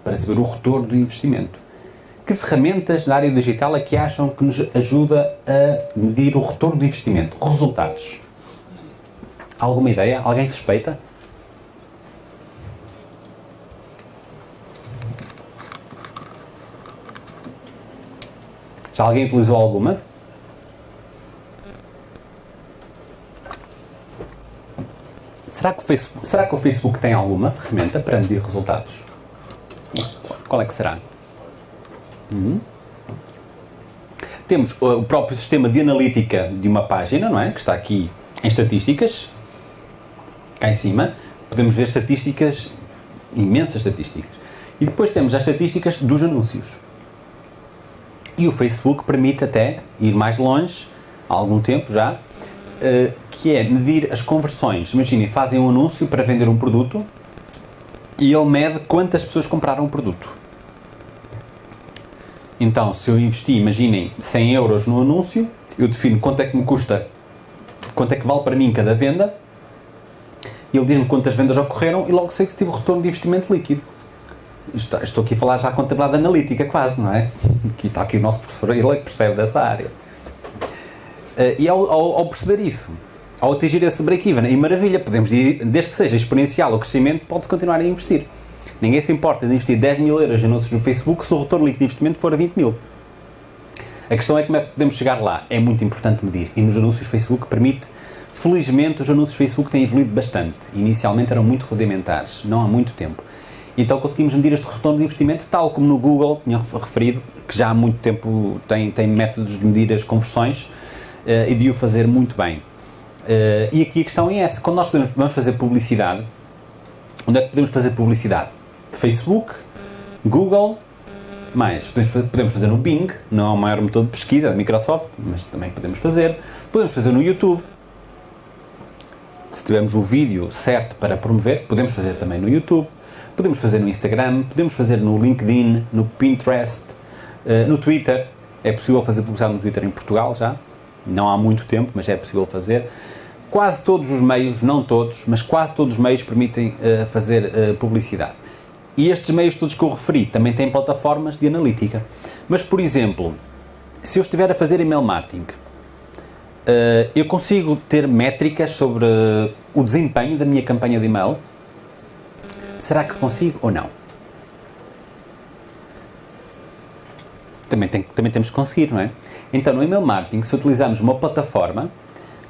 para saber o retorno do investimento. Que ferramentas na área digital é que acham que nos ajuda a medir o retorno do investimento, resultados? Alguma ideia? Alguém suspeita? Já alguém utilizou alguma? Será que, o Facebook, será que o Facebook tem alguma ferramenta para medir resultados? Qual é que será? Hum? Temos o próprio sistema de analítica de uma página, não é? Que está aqui em estatísticas, cá em cima. Podemos ver estatísticas, imensas estatísticas. E depois temos as estatísticas dos anúncios. E o Facebook permite até ir mais longe, há algum tempo já, eh, que é medir as conversões. Imaginem, fazem um anúncio para vender um produto e ele mede quantas pessoas compraram o produto. Então, se eu investi, imaginem, 100 euros no anúncio, eu defino quanto é que me custa, quanto é que vale para mim cada venda, ele diz-me quantas vendas ocorreram e logo sei que se tive retorno de investimento líquido. Estou aqui a falar já a analítica, quase, não é? Aqui está aqui o nosso professor, ele é que percebe dessa área. Uh, e ao, ao, ao, perceber isso, ao atingir esse break-even, e maravilha, podemos ir, desde que seja exponencial o crescimento, pode-se continuar a investir. Ninguém se importa de investir 10 mil euros em anúncios no Facebook se o retorno líquido de investimento for a 20 mil. A questão é como é que podemos chegar lá. É muito importante medir. E nos anúncios Facebook permite. Felizmente, os anúncios Facebook têm evoluído bastante. Inicialmente eram muito rudimentares, não há muito tempo. Então conseguimos medir este retorno de investimento, tal como no Google, tinha referido, que já há muito tempo tem, tem métodos de medir as conversões uh, e de o fazer muito bem. Uh, e aqui a questão é essa: quando nós podemos, vamos fazer publicidade, onde é que podemos fazer publicidade? Facebook, Google, mais. Podemos fazer, podemos fazer no Bing, não é o maior motor de pesquisa da Microsoft, mas também podemos fazer. Podemos fazer no YouTube. Se tivermos o vídeo certo para promover, podemos fazer também no YouTube. Podemos fazer no Instagram, podemos fazer no LinkedIn, no Pinterest, uh, no Twitter. É possível fazer publicidade no Twitter em Portugal já. Não há muito tempo, mas é possível fazer. Quase todos os meios, não todos, mas quase todos os meios permitem uh, fazer uh, publicidade. E estes meios todos que eu referi também têm plataformas de analítica. Mas, por exemplo, se eu estiver a fazer email marketing, eu consigo ter métricas sobre o desempenho da minha campanha de e-mail Será que consigo ou não? Também, tem, também temos que conseguir, não é? Então, no email marketing, se utilizarmos uma plataforma,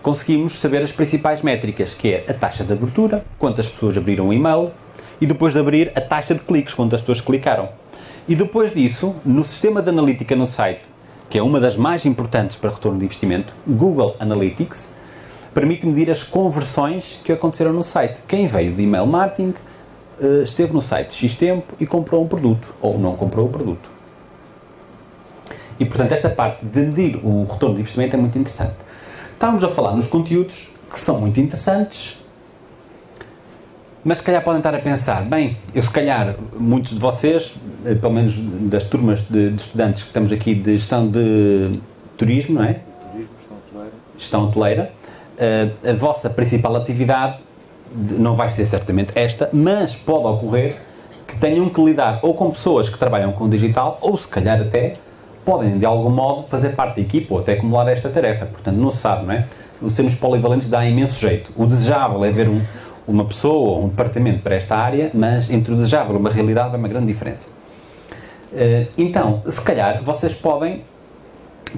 conseguimos saber as principais métricas, que é a taxa de abertura, quantas pessoas abriram o e-mail, e depois de abrir, a taxa de cliques, quantas pessoas clicaram. E depois disso, no sistema de analítica no site, que é uma das mais importantes para retorno de investimento, Google Analytics, permite medir as conversões que aconteceram no site. Quem veio de email marketing, esteve no site X tempo e comprou um produto, ou não comprou o produto. E, portanto, esta parte de medir o retorno de investimento é muito interessante. Estávamos a falar nos conteúdos que são muito interessantes, mas se calhar podem estar a pensar, bem, eu se calhar, muitos de vocês, eh, pelo menos das turmas de, de estudantes que estamos aqui de gestão de turismo, não é? Turismo, gestão hoteleira. Gestão hoteleira. Uh, a vossa principal atividade não vai ser certamente esta, mas pode ocorrer que tenham que lidar ou com pessoas que trabalham com digital ou se calhar até podem de algum modo fazer parte da equipa ou até acumular esta tarefa. Portanto, não se sabe, não é? Os sermos polivalentes dá imenso jeito. O desejável é ver um, uma pessoa ou um departamento para esta área, mas entre o desejável e uma realidade há uma grande diferença. Eh, então, se calhar, vocês podem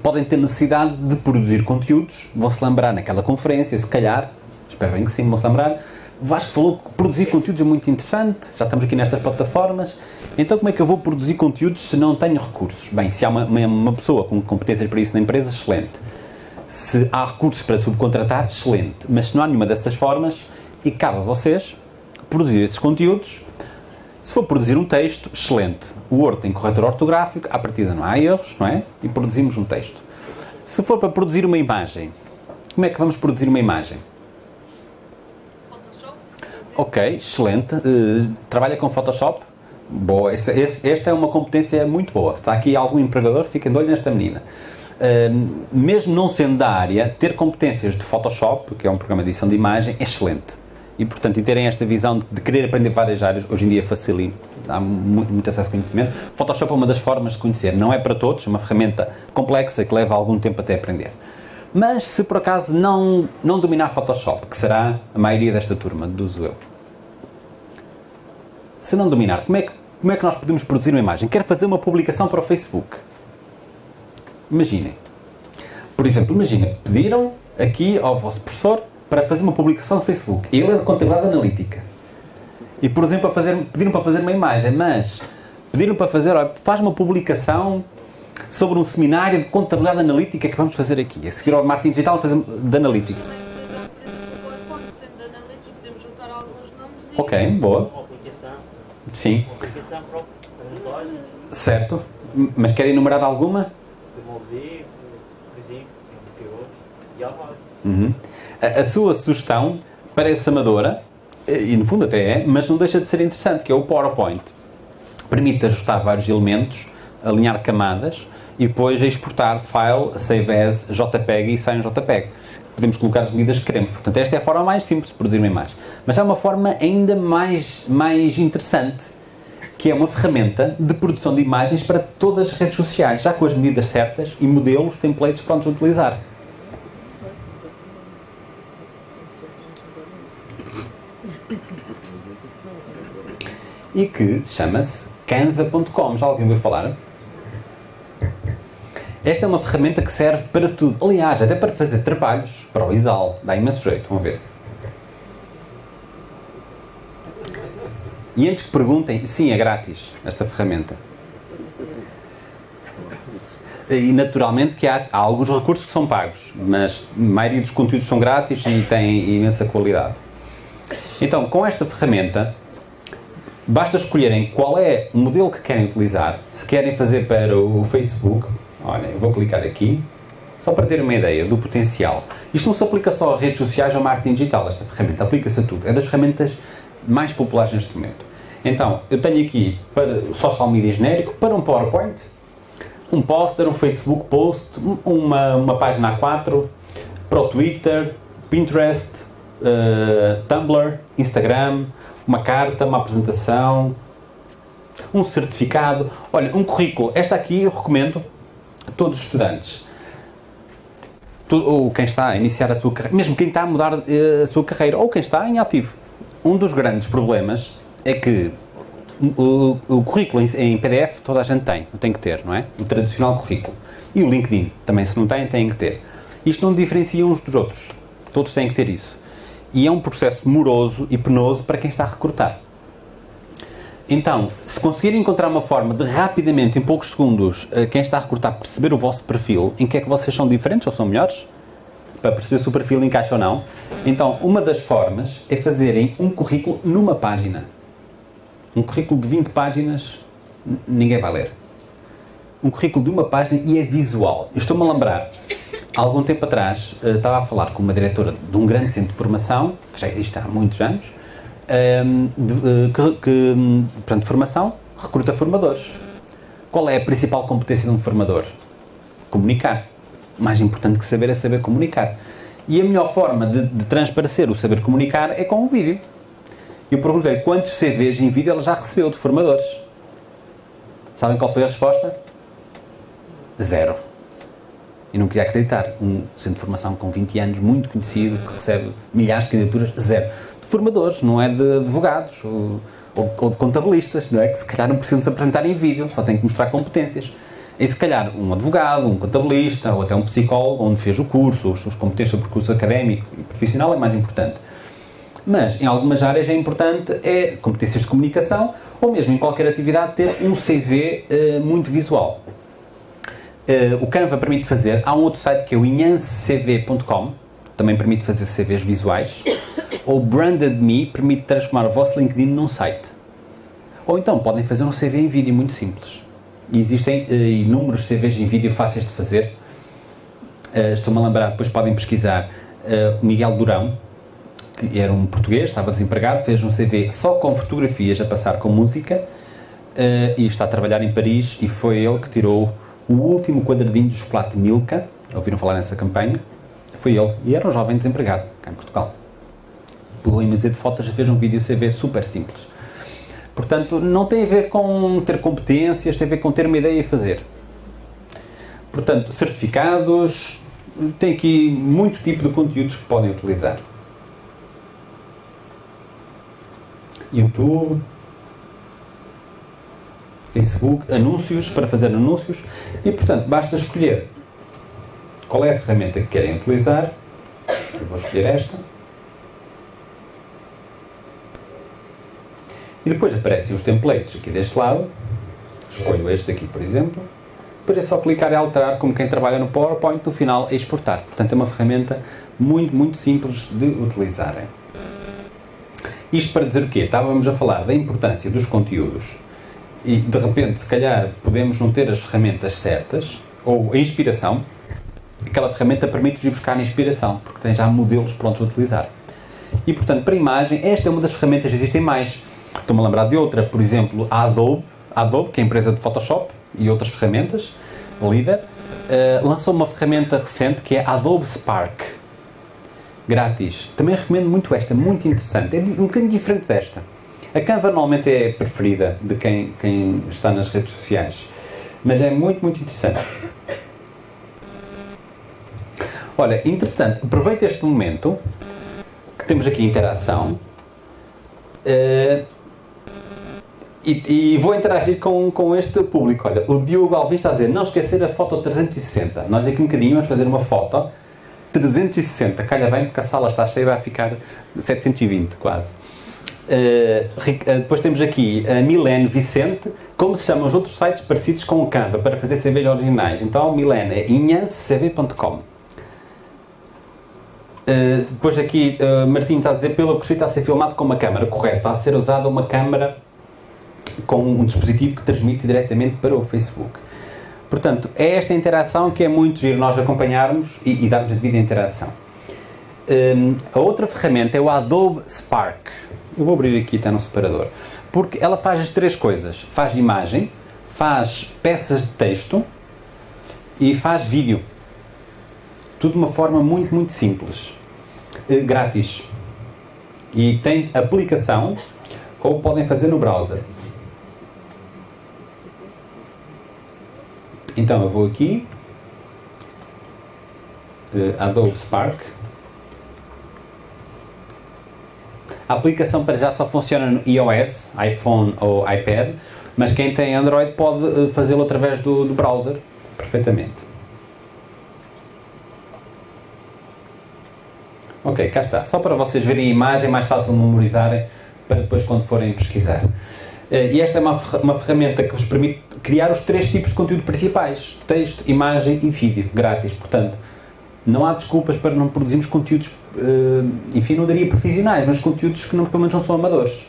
podem ter necessidade de produzir conteúdos, vão se lembrar naquela conferência, se calhar, espero bem que sim, vão se lembrar, Vasco falou que produzir conteúdos é muito interessante, já estamos aqui nestas plataformas. Então, como é que eu vou produzir conteúdos se não tenho recursos? Bem, se há uma, uma, uma pessoa com competências para isso na empresa, excelente. Se há recursos para subcontratar, excelente. Mas se não há nenhuma dessas formas, e cabe a vocês produzir esses conteúdos. Se for produzir um texto, excelente. O Word tem corretor ortográfico, à partida não há erros, não é? E produzimos um texto. Se for para produzir uma imagem, como é que vamos produzir uma imagem? Ok, excelente. Uh, trabalha com Photoshop? Boa, esse, esse, esta é uma competência muito boa. Se está aqui algum empregador, fica de olho nesta menina. Uh, mesmo não sendo da área, ter competências de Photoshop, que é um programa de edição de imagem, é excelente. E, portanto, e terem esta visão de, querer aprender várias áreas, hoje em dia facilita, há muito, muito acesso a conhecimento. Photoshop é uma das formas de conhecer, não é para todos, é uma ferramenta complexa que leva algum tempo até aprender. Mas se por acaso não, não dominar Photoshop, que será a maioria desta turma, do eu, se não dominar, como é, que, como é que nós podemos produzir uma imagem? Quero fazer uma publicação para o Facebook. Imaginem. Por exemplo, imaginem, pediram aqui ao vosso professor para fazer uma publicação no Facebook. Ele é de contabilidade analítica. E, por exemplo, fazer, pediram para fazer uma imagem, mas pediram para fazer, olha, faz uma publicação sobre um seminário de contabilidade analítica que vamos fazer aqui. A seguir ao marketing digital fazer de analítica. Ok, boa. Sim. Certo. Mas quer enumerar alguma? Uhum. A, a sua sugestão parece amadora, e no fundo até é, mas não deixa de ser interessante, que é o PowerPoint. Permite ajustar vários elementos, alinhar camadas e depois exportar file, save as, JPEG e sai um JPEG. Podemos colocar as medidas que queremos. Portanto, esta é a forma mais simples de produzir uma imagem. Mas há uma forma ainda mais, mais interessante, que é uma ferramenta de produção de imagens para todas as redes sociais, já com as medidas certas e modelos, templates prontos a utilizar. E que chama-se canva.com. Já alguém ouviu falar? Esta é uma ferramenta que serve para tudo. Aliás, até para fazer trabalhos para o ISAL. Dá imenso jeito, vão ver. E antes que perguntem, sim, é grátis esta ferramenta. E naturalmente que há, há, alguns recursos que são pagos, mas a maioria dos conteúdos são grátis e têm imensa qualidade. Então, com esta ferramenta, basta escolherem qual é o modelo que querem utilizar. Se querem fazer para o Facebook, olha, eu vou clicar aqui, só para ter uma ideia do potencial. Isto não se aplica só a redes sociais ou marketing digital, esta ferramenta aplica-se a tudo. É das ferramentas mais populares neste momento. Então, eu tenho aqui para o social media genérico, para um PowerPoint, um poster, um Facebook post, uma, uma página A4, para o Twitter, Pinterest, uh, Tumblr, Instagram, uma carta, uma apresentação, um certificado. Olha, um currículo. Esta aqui eu recomendo todos os estudantes. Ou quem está a iniciar a sua carreira, mesmo quem está a mudar uh, a sua carreira, ou quem está em ativo. Um dos grandes problemas é que o, o, currículo em, PDF toda a gente tem, tem que ter, não é? O tradicional currículo. E o LinkedIn, também se não tem, tem que ter. Isto não diferencia uns dos outros. Todos têm que ter isso. E é um processo moroso e penoso para quem está a recrutar. Então, se conseguir encontrar uma forma de rapidamente, em poucos segundos, eh, quem está a recrutar perceber o vosso perfil, em que é que vocês são diferentes ou são melhores, para perceber se o perfil encaixa ou não, então uma das formas é fazerem um currículo numa página. Um currículo de 20 páginas, ninguém vai ler. Um currículo de uma página e é visual. Estou-me a lembrar, há algum tempo atrás, eh, estava a falar com uma diretora de um grande centro de formação, que já existe há muitos anos, de, eh, que, que, portanto, formação, recruta formadores. Qual é a principal competência de um formador? Comunicar. Mais importante que saber é saber comunicar. E a melhor forma de, de transparecer o saber comunicar é com um vídeo. Eu perguntei quantos CVs em vídeo ela já recebeu de formadores. Sabem qual foi a resposta? Zero. E não queria acreditar. Um centro de formação com 20 anos, muito conhecido, que recebe milhares de candidaturas, zero. Formadores, não é de advogados ou, ou de contabilistas, não é? Que se calhar não precisam se apresentar em vídeo, só têm que mostrar competências. E se calhar um advogado, um contabilista ou até um psicólogo, onde fez o curso, as suas competências sobre o curso académico e profissional é mais importante. Mas em algumas áreas é importante é competências de comunicação ou mesmo em qualquer atividade ter um CV uh, eh, muito visual. Uh, o Canva permite fazer, há um outro site que é o inhancecv.com, também permite fazer CVs visuais, ou Branded Me permite transformar o vosso LinkedIn num site. Ou então podem fazer um CV em vídeo muito simples. E existem uh, inúmeros CVs em vídeo fáceis de fazer. Uh, Estou-me a lembrar, depois podem pesquisar uh, Miguel Durão, que era um português, estava desempregado, fez um CV só com fotografias a passar com música eh, e está a trabalhar em Paris e foi ele que tirou o último quadradinho do chocolate Milka, ouviram falar nessa campanha? Foi ele, e era um jovem desempregado, cá em Portugal. Em museu de fotos fez um vídeo CV super simples. Portanto, não tem a ver com ter competências, tem a ver com ter uma ideia e fazer. Portanto, certificados, tem aqui muito tipo de conteúdos que podem utilizar. YouTube, Facebook, anúncios, para fazer anúncios e, portanto, basta escolher qual é a ferramenta que querem utilizar. Eu vou escolher esta. E depois aparecem os templates aqui deste lado. Escolho este aqui, por exemplo. Depois é só clicar e alterar, como quem trabalha no PowerPoint, no final exportar. Portanto, é uma ferramenta muito, muito simples de utilizarem. Isto para dizer o quê? Estávamos a falar da importância dos conteúdos e, de repente, se calhar, podemos não ter as ferramentas certas, ou a inspiração, aquela ferramenta permite-nos ir buscar a inspiração, porque tem já modelos prontos a utilizar. E, portanto, para imagem, esta é uma das ferramentas, existem mais. Estou-me a lembrar de outra, por exemplo, a Adobe, Adobe, que é a empresa de Photoshop e outras ferramentas, líder, uh, lançou uma ferramenta recente que é Adobe Spark, grátis. Também recomendo muito esta, muito interessante. É um bocadinho diferente desta. A Canva normalmente é preferida de quem, quem está nas redes sociais, mas é muito, muito interessante. Olha, interessante, aproveita este momento que temos aqui interação uh, e, vou interagir com, com este público. Olha, o Diogo Alvim está a dizer, não esquecer a foto 360. Nós daqui um bocadinho vamos fazer uma foto 360. Calha bem porque a sala está cheia e vai ficar 720 quase. Uh, depois temos aqui a Milene Vicente, como se chamam os outros sites parecidos com o Canva para fazer CVs originais. Então, Milene é inhancecv.com. Uh, depois aqui, uh, está a dizer, pelo que está a ser filmado com uma câmera, correto, está a ser usada uma câmera com um dispositivo que transmite diretamente para o Facebook. Portanto, é esta interação que é muito giro nós acompanharmos e, e darmos a devida interação. Um, a outra ferramenta é o Adobe Spark. Eu vou abrir aqui até no separador. Porque ela faz as três coisas. Faz imagem, faz peças de texto e faz vídeo. Tudo de uma forma muito, muito simples. Uh, grátis. E tem aplicação ou podem fazer no browser. Então eu vou aqui, uh, Adobe Spark, A aplicação para já só funciona no iOS, iPhone ou iPad, mas quem tem Android pode eh, fazê-lo através do, do browser perfeitamente. Ok, cá está. Só para vocês verem a imagem, mais fácil de memorizarem para depois quando forem pesquisar. Eh, e esta é uma, uma ferramenta que vos permite criar os três tipos de conteúdo principais: texto, imagem e vídeo, grátis. Portanto, não há desculpas para não produzirmos conteúdos uh, enfim, não daria profissionais, mas conteúdos que não, pelo menos não são amadores,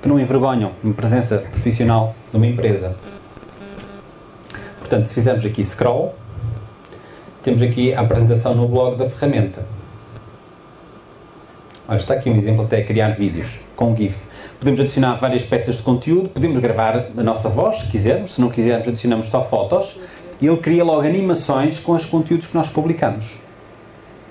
que não envergonham uma presença profissional numa empresa. Portanto, se fizermos aqui scroll, temos aqui a apresentação no blog da ferramenta. Olha, está aqui um exemplo até criar vídeos com GIF. Podemos adicionar várias peças de conteúdo, podemos gravar a nossa voz, se quisermos, se não quisermos adicionamos só fotos, e ele cria logo animações com os conteúdos que nós publicamos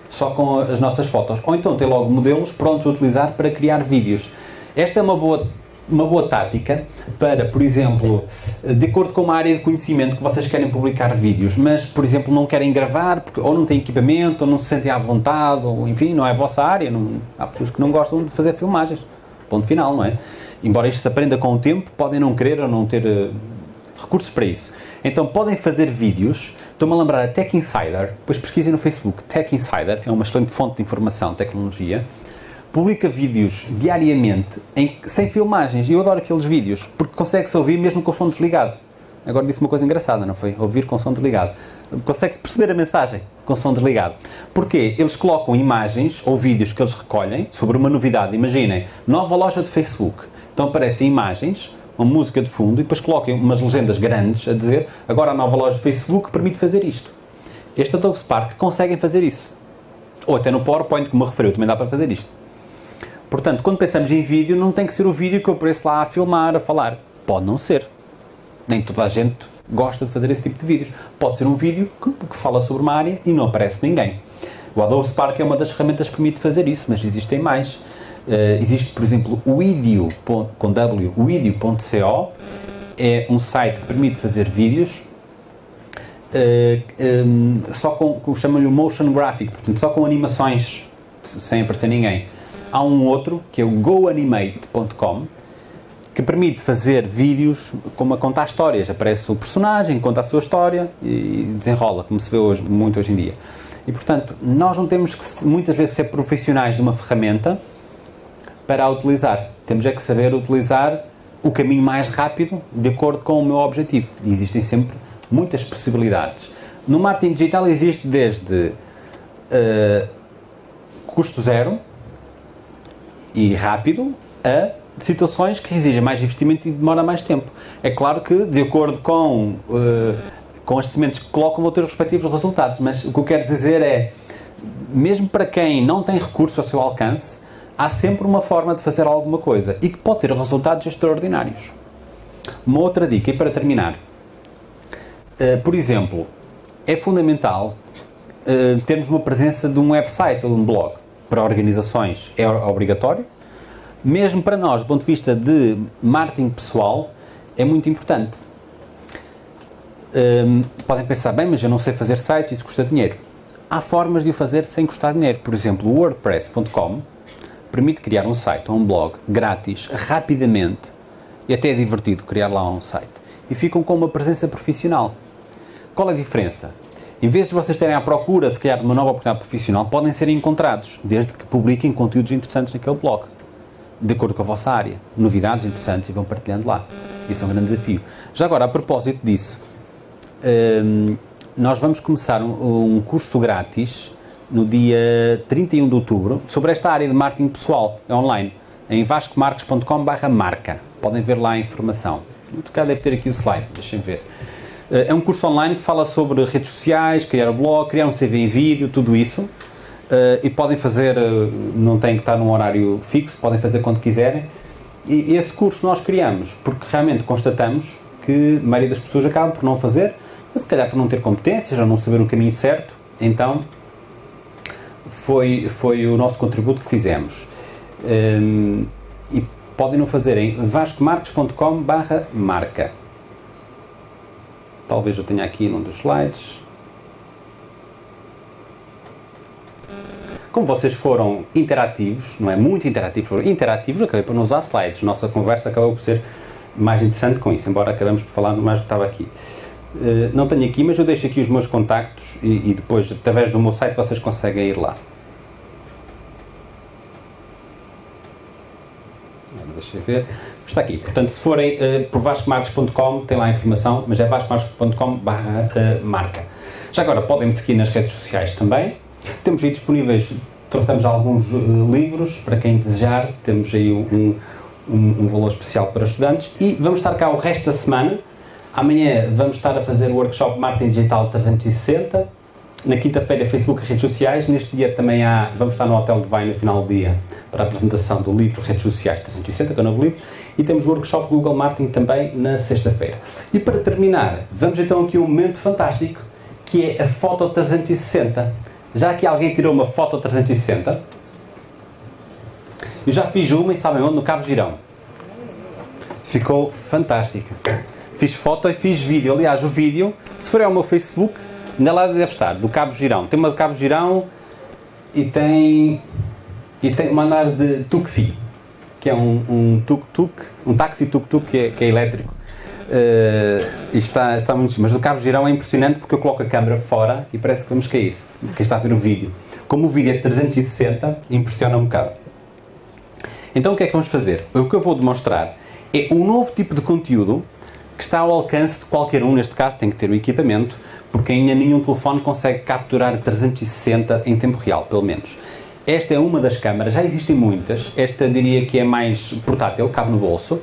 só com as nossas fotos. Ou então ter logo modelos prontos a utilizar para criar vídeos. Esta é uma boa uma boa tática para, por exemplo, de acordo com uma área de conhecimento que vocês querem publicar vídeos, mas, por exemplo, não querem gravar, porque ou não têm equipamento, ou não se sentem à vontade, ou enfim, não é a vossa área. Não, há pessoas que não gostam de fazer filmagens. Ponto final, não é? Embora isto se aprenda com o tempo, podem não querer ou não ter uh, recursos para isso. Então podem fazer vídeos. Estou-me a lembrar a Tech Insider, depois pesquisem no Facebook. Tech Insider é uma excelente fonte de informação, tecnologia. Publica vídeos diariamente em, sem filmagens. E eu adoro aqueles vídeos, porque consegue-se ouvir mesmo com o som desligado. Agora disse uma coisa engraçada, não foi? Ouvir com o som desligado. Consegue-se perceber a mensagem com som desligado. Porquê? Eles colocam imagens ou vídeos que eles recolhem sobre uma novidade. Imaginem, nova loja de Facebook. Então aparecem imagens uma música de fundo e depois coloquem umas legendas grandes a dizer agora a nova loja de Facebook permite fazer isto. Este Adobe Spark conseguem fazer isso. Ou até no PowerPoint, como me referiu, também dá para fazer isto. Portanto, quando pensamos em vídeo, não tem que ser o vídeo que eu apareço lá a filmar, a falar. Pode não ser. Nem toda a gente gosta de fazer esse tipo de vídeos. Pode ser um vídeo que, que fala sobre uma área e não aparece ninguém. O Adobe Spark é uma das ferramentas que permite fazer isso, mas existem mais. Uh, existe, por exemplo, o Idio, com W, Idio.co, é um site que permite fazer vídeos uh, um, só com, chamam-lhe motion graphic, portanto, só com animações, sem aparecer ninguém. Há um outro, que é o goanimate.com, que permite fazer vídeos como a contar histórias. Aparece o personagem, conta a sua história e desenrola, como se vê hoje, muito hoje em dia. E, portanto, nós não temos que, muitas vezes, ser profissionais de uma ferramenta para a utilizar. Temos é que saber utilizar o caminho mais rápido de acordo com o meu objetivo. E existem sempre muitas possibilidades. No marketing digital existe desde uh, custo zero e rápido a situações que exigem mais investimento e demora mais tempo. É claro que, de acordo com, uh, com as sementes que colocam, vão ter os respectivos resultados, mas o que eu quero dizer é, mesmo para quem não tem recurso ao seu alcance, há sempre uma forma de fazer alguma coisa e que pode ter resultados extraordinários. Uma outra dica, e para terminar, uh, por exemplo, é fundamental uh, termos uma presença de um website ou de um blog. Para organizações é obrigatório, mesmo para nós, do ponto de vista de marketing pessoal, é muito importante. Um, podem pensar, bem, mas eu não sei fazer sites, isso custa dinheiro. Há formas de o fazer sem custar dinheiro. Por exemplo, o WordPress.com permite criar um site ou um blog grátis, rapidamente, e até é divertido criar lá um site. E ficam com uma presença profissional. Qual a diferença? Em vez de vocês terem à procura de criar uma nova oportunidade profissional, podem ser encontrados, desde que publiquem conteúdos interessantes naquele blog, de acordo com a vossa área. Novidades interessantes e vão partilhando lá. Isso é um grande desafio. Já agora, a propósito disso, hum, nós vamos começar um, curso grátis no dia 31 de outubro sobre esta área de marketing pessoal online em vascomarques.com.br marca. Podem ver lá a informação. Muito cá deve ter aqui o slide, deixem ver. Eh, é um curso online que fala sobre redes sociais, criar um blog, criar um CV em vídeo, tudo isso. Eh, e podem fazer, eh, não tem que estar num horário fixo, podem fazer quando quiserem. E esse curso nós criamos porque realmente constatamos que a maioria das pessoas acaba por não fazer, mas se calhar por não ter competências ou não saber o caminho certo. Então foi, foi o nosso contributo que fizemos. Um, e podem não fazer em vascomarques.com barra marca. Talvez eu tenha aqui num dos slides. Como vocês foram interativos, não é muito interativos, foram interativos, acabei por não usar slides. Nossa conversa acabou por ser mais interessante com isso, embora acabemos por falar mais do que estava aqui. Uh, não tenho aqui, mas eu deixo aqui os meus contactos e, e depois, através do meu site, vocês conseguem ir lá. deixa eu ver. Está aqui. Portanto, se forem uh, por vascomarques.com, tem lá a informação, mas é vascomarques.com barra uh, marca. Já agora, podem me seguir nas redes sociais também. Temos aí disponíveis, trouxemos alguns uh, livros para quem desejar. Temos aí um, um, um, valor especial para estudantes. E vamos estar cá o resto da semana. Amanhã vamos estar a fazer o workshop Marketing Digital 360 na quinta-feira, Facebook e redes sociais. Neste dia também há, vamos estar no Hotel de Vai no final do dia para a apresentação do livro Redes Sociais 360, que é o novo livro. E temos o workshop Google Marketing também na sexta-feira. E para terminar, vamos então aqui a um momento fantástico, que é a foto 360. Já aqui alguém tirou uma foto 360? Eu já fiz uma e sabem onde? No Cabo Girão. Ficou fantástica. Fiz foto e fiz vídeo. Aliás, o vídeo, se for ao meu Facebook, Ainda lá deve estar, do Cabo Girão. Tem uma de Cabo Girão e tem, e tem uma andar de Tuxi, que é um, um tuk-tuk, um táxi tuk-tuk que, é, que é elétrico. Uh, e está, está muito. Mas do Cabo Girão é impressionante porque eu coloco a câmera fora e parece que vamos cair. Quem está a ver o vídeo. Como o vídeo é 360, impressiona um bocado. Então o que é que vamos fazer? O que eu vou demonstrar é um novo tipo de conteúdo que está ao alcance de qualquer um, neste caso tem que ter o equipamento, porque ainda nenhum telefone consegue capturar 360 em tempo real, pelo menos. Esta é uma das câmaras, já existem muitas, esta diria que é mais portátil, cabe no bolso,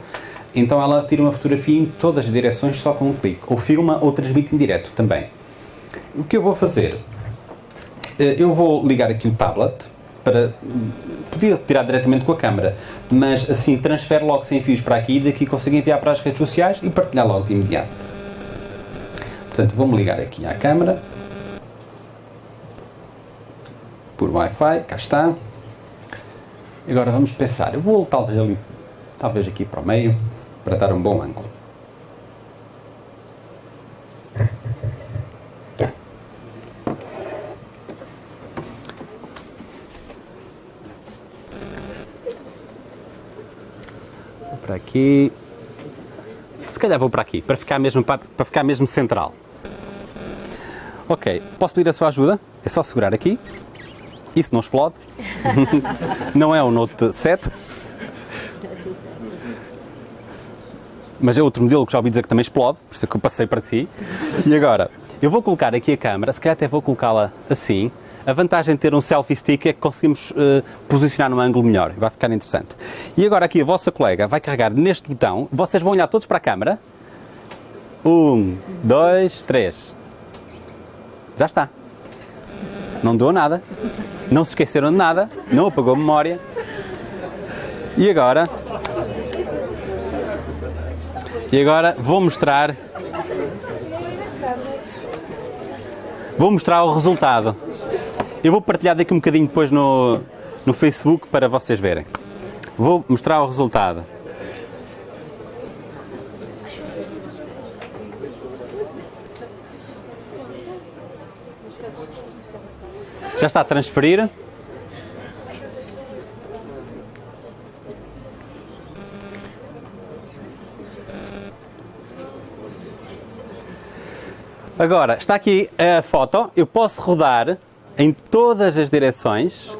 então ela tira uma fotografia em todas as direções só com um clique, ou filma ou transmite em direto também. O que eu vou fazer? Eh, eu vou ligar aqui o tablet para podia tirar diretamente com a câmera, mas assim transfere logo sem fios para aqui e daqui consigo enviar para as redes sociais e partilhar logo de imediato. Portanto, vou-me ligar aqui à câmera por Wi-Fi, cá está. Agora vamos pensar, eu vou talvez ali, talvez aqui para o meio, para dar um bom ângulo. Aqui. Se calhar vou para aqui, para ficar mesmo, para, para ficar mesmo central. Ok, posso pedir a sua ajuda? É só segurar aqui. Isso não explode. não é o Note 7. Mas é outro modelo que já ouvi dizer que também explode, por isso é que eu passei para si. E agora, eu vou colocar aqui a câmera, se calhar até vou colocá-la assim. A vantagem de ter um selfie stick é que conseguimos uh, posicionar num ângulo melhor, vai ficar interessante. E agora aqui a vossa colega vai carregar neste botão, vocês vão olhar todos para a câmera. Um, dois, três. Já está. Não deu nada. Não se esqueceram de nada. Não apagou a memória. E agora. E agora vou mostrar. Vou mostrar o resultado. Eu vou partilhar daqui um bocadinho depois no, no Facebook para vocês verem. Vou mostrar o resultado. Já está a transferir. Agora, está aqui a foto. Eu posso rodar em todas as direções.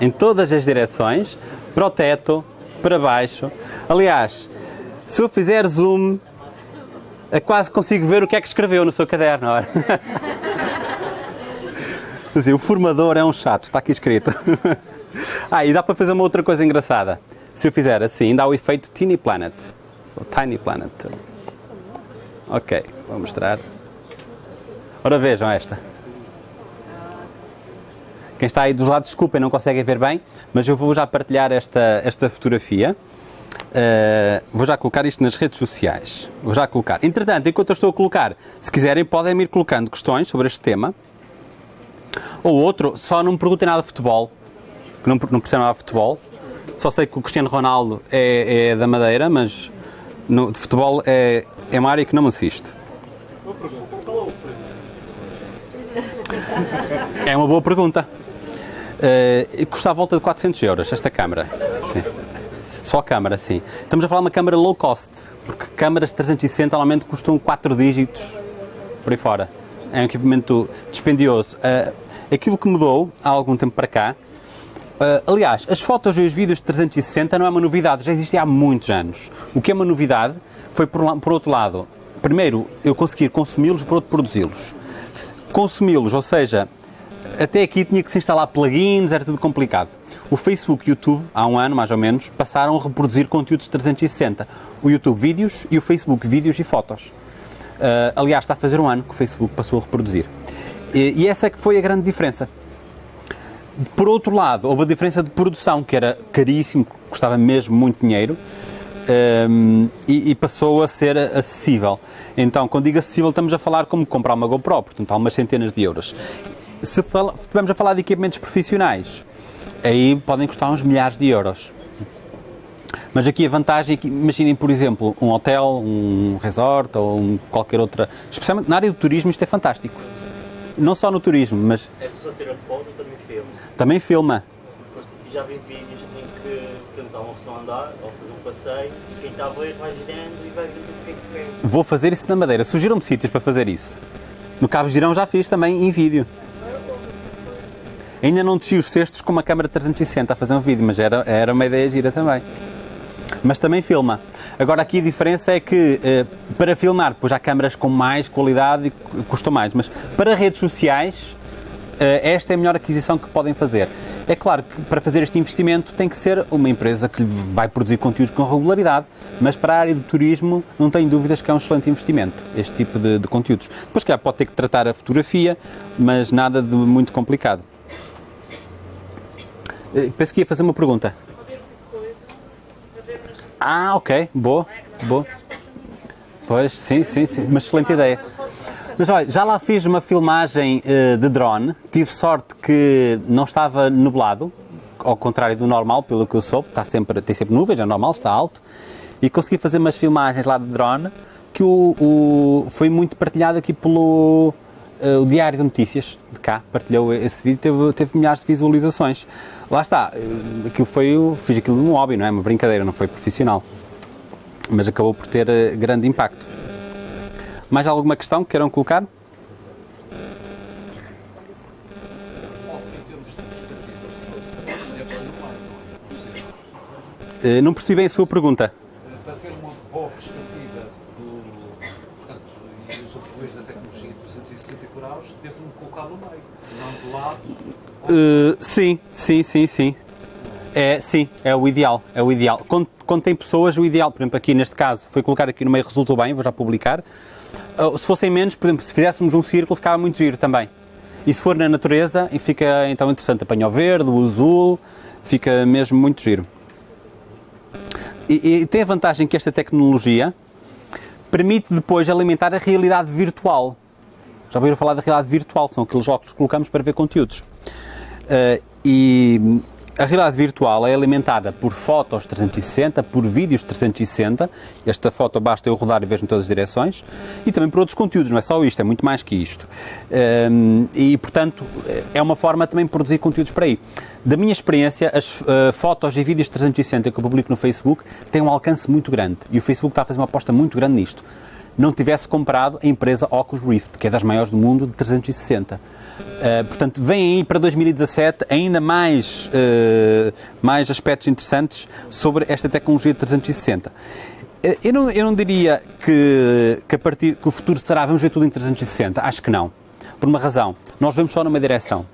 Em todas as direções. Para o teto, para baixo. Aliás, se eu fizer zoom, eu quase consigo ver o que é que escreveu no seu caderno. O formador é um chato, está aqui escrito. ah, e dá para fazer uma outra coisa engraçada. Se eu fizer assim, dá o efeito Tiny Planet. Tiny Planet. Ok, vou mostrar. Ora vejam esta. Quem está aí dos lados, desculpem, não conseguem ver bem, mas eu vou já partilhar esta, esta fotografia. Uh, vou já colocar isto nas redes sociais. Vou já colocar. Entretanto, enquanto eu estou a colocar, se quiserem, podem ir colocando questões sobre este tema. Ou outro, só não me perguntem nada de futebol, que não, não percebo nada de futebol. Só sei que o Cristiano Ronaldo é, é da Madeira, mas no, de futebol é, é uma área que não me assiste. É uma boa pergunta. Uh, custa à volta de 400 euros esta câmara. Só a câmara, sim. Estamos a falar de uma câmara low cost, porque câmaras 360 normalmente custam 4 dígitos por aí fora. É um equipamento dispendioso. Uh, aquilo que mudou há algum tempo para cá, uh, aliás, as fotos e os vídeos de 360 não é uma novidade, já existia há muitos anos. O que é uma novidade foi, por, por outro lado, primeiro, eu conseguir consumi-los, por outro, produzi-los. Consumi-los, ou seja, até aqui tinha que se instalar plugins, era tudo complicado. O Facebook e o YouTube, há um ano mais ou menos, passaram a reproduzir conteúdos 360. O YouTube vídeos e o Facebook vídeos e fotos. Uh, aliás, está a fazer um ano que o Facebook passou a reproduzir. E, e essa é que foi a grande diferença. Por outro lado, houve a diferença de produção, que era caríssimo, custava mesmo muito dinheiro, um, e, e, passou a ser acessível. Então, quando digo acessível, estamos a falar como comprar uma GoPro, portanto, há umas centenas de euros. Se estivermos a falar de equipamentos profissionais, aí podem custar uns milhares de euros. Mas aqui a vantagem é que, imaginem, por exemplo, um hotel, um resort ou um, qualquer outra. Especialmente na área do turismo, isto é fantástico. Não só no turismo, mas. É só ter a foto, também filma. Também filma. Já vi vídeos em que tentar uma pessoa andar passeio, quem está a ver vai girando e vai vendo o que é que quer. Vou fazer isso na Madeira. Sugiram-me sítios para fazer isso. No Cabo Girão já fiz também em vídeo. Ainda não desci os cestos com uma câmera 360 a fazer um vídeo, mas era, era uma ideia gira também. Mas também filma. Agora aqui a diferença é que eh, para filmar, depois há câmaras com mais qualidade e custam mais, mas para redes sociais eh, esta é a melhor aquisição que podem fazer. É claro que para fazer este investimento tem que ser uma empresa que vai produzir conteúdos com regularidade, mas para a área do turismo não tenho dúvidas que é um excelente investimento, este tipo de, de conteúdos. Depois, que pode ter que tratar a fotografia, mas nada de muito complicado. Eh, Penso que ia fazer uma pergunta. Ah, ok, boa, boa. Pois, sim, sim, sim, uma excelente ideia. Mas olha, já lá fiz uma filmagem eh, de drone, tive sorte que não estava nublado, ao contrário do normal, pelo que eu soube, está sempre, tem sempre nuvens, é normal, está alto, e consegui fazer umas filmagens lá de drone que o, o- foi muito partilhado aqui pelo eh, o Diário de Notícias de cá, partilhou esse vídeo, teve, teve milhares de visualizações. Lá está, eh, aquilo foi, fiz aquilo num hobby, não é? Uma brincadeira, não foi profissional. Mas acabou por ter eh, grande impacto. Mais alguma questão que queiram colocar? Eh, Não percebi bem a sua pergunta. Para ter uma boa perspectiva do, portanto, e usufruir da tecnologia 360 graus, devo-me colocar no meio, não do lado. Uh, sim, sim, sim, sim. É, sim, é o ideal, é o ideal. Quando, quando tem pessoas, o ideal, por exemplo, aqui neste caso, foi colocar aqui no meio, resultou bem, vou já publicar. Uh, se fossem menos, por exemplo, se fizéssemos um círculo, ficava muito giro também. E se for na natureza, fica então interessante, apanha o verde, o azul, fica mesmo muito giro. E, e tem a vantagem que esta tecnologia permite depois alimentar a realidade virtual. Já ouviram falar da realidade virtual? São aqueles óculos que colocamos para ver conteúdos. Uh, e a realidade virtual é alimentada por fotos 360, por vídeos 360. Esta foto basta eu rodar e vejo em todas as direções. E também por outros conteúdos, não é só isto, é muito mais que isto. Um, e, portanto, é uma forma também de produzir conteúdos para aí. Da minha experiência, as uh, fotos e vídeos 360 que eu publico no Facebook têm um alcance muito grande. E o Facebook está a fazer uma aposta muito grande nisto. Não tivesse comprado a empresa Oculus Rift, que é das maiores do mundo, de 360. Uh, portanto, vem aí para 2017 ainda mais, uh, mais aspectos interessantes sobre esta tecnologia de 360. Uh, eu, não, eu não diria que, que, a partir, que o futuro será vamos ver tudo em 360. Acho que não. Por uma razão. Nós vamos só numa direção.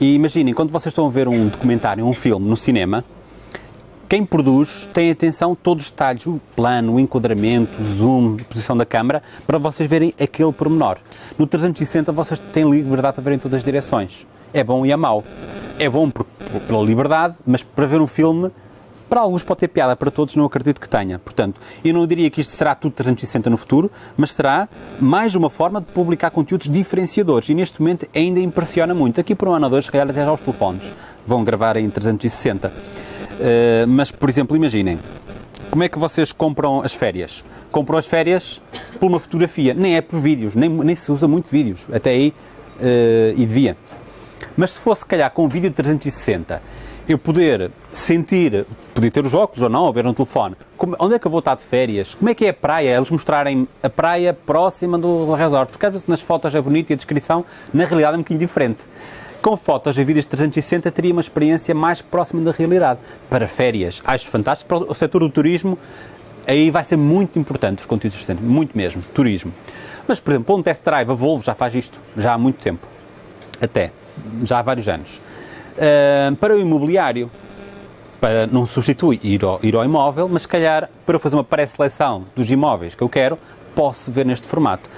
E imaginem, quando vocês estão a ver um documentário, um filme no cinema, quem produz tem atenção todos os detalhes, o plano, o enquadramento, o zoom, a posição da câmara, para vocês verem aquele pormenor. No 360 vocês têm liberdade para verem todas as direções. É bom e é mau. É bom por, por, pela liberdade, mas para ver um filme, para alguns pode ter piada, para todos não acredito que tenha. Portanto, eu não diria que isto será tudo 360 no futuro, mas será mais uma forma de publicar conteúdos diferenciadores. E neste momento ainda impressiona muito. Aqui por um ano ou dois, se calhar até já os telefones vão gravar em 360. Uh, mas, por exemplo, imaginem, como é que vocês compram as férias? Compram as férias por uma fotografia, nem é por vídeos, nem, nem se usa muito vídeos, até aí, uh, e devia. Mas se fosse, calhar, com um vídeo de 360, eu poder sentir, poder ter os óculos ou não, ou ver no telefone, como, onde é que eu vou estar de férias? Como é que é a praia? Eles mostrarem a praia próxima do resort, porque às vezes nas fotos é bonito e a descrição, na realidade, é um bocadinho diferente com fotos e vídeos 360 teria uma experiência mais próxima da realidade. Para férias, acho fantástico. Para o setor do turismo, aí vai ser muito importante os conteúdos 360, muito mesmo, turismo. Mas, por exemplo, um test drive, a Volvo já faz isto, já há muito tempo, até, já há vários anos. Uh, para o imobiliário, para, não substitui ir ao, ir ao imóvel, mas se calhar para fazer uma pré-seleção dos imóveis que eu quero, posso ver neste formato.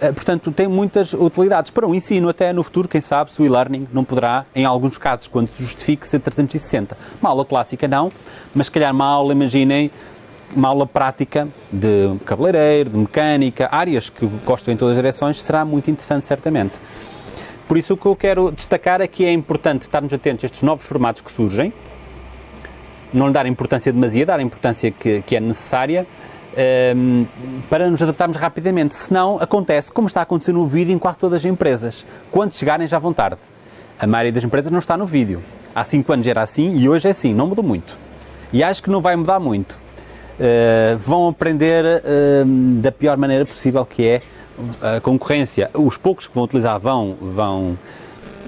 Uh, portanto, tem muitas utilidades para o ensino, até no futuro, quem sabe, se o e-learning não poderá, em alguns casos, quando se justifique, ser 360. Uma aula clássica não, mas se calhar uma aula, imaginem, uma aula prática de cabeleireiro, de mecânica, áreas que gostam em todas as direções, será muito interessante, certamente. Por isso, o que eu quero destacar é que é importante estarmos atentos a estes novos formatos que surgem, não lhe dar importância demasiada, dar a importância que, que é necessária, um, para nos adaptarmos rapidamente. Senão, acontece como está a acontecer no vídeo em quase todas as empresas. Quando chegarem, já vão tarde. A maioria das empresas não está no vídeo. Há 5 anos era assim e hoje é assim, não mudou muito. E acho que não vai mudar muito. Uh, vão aprender uh, da pior maneira possível, que é a concorrência. Os poucos que vão utilizar vão, vão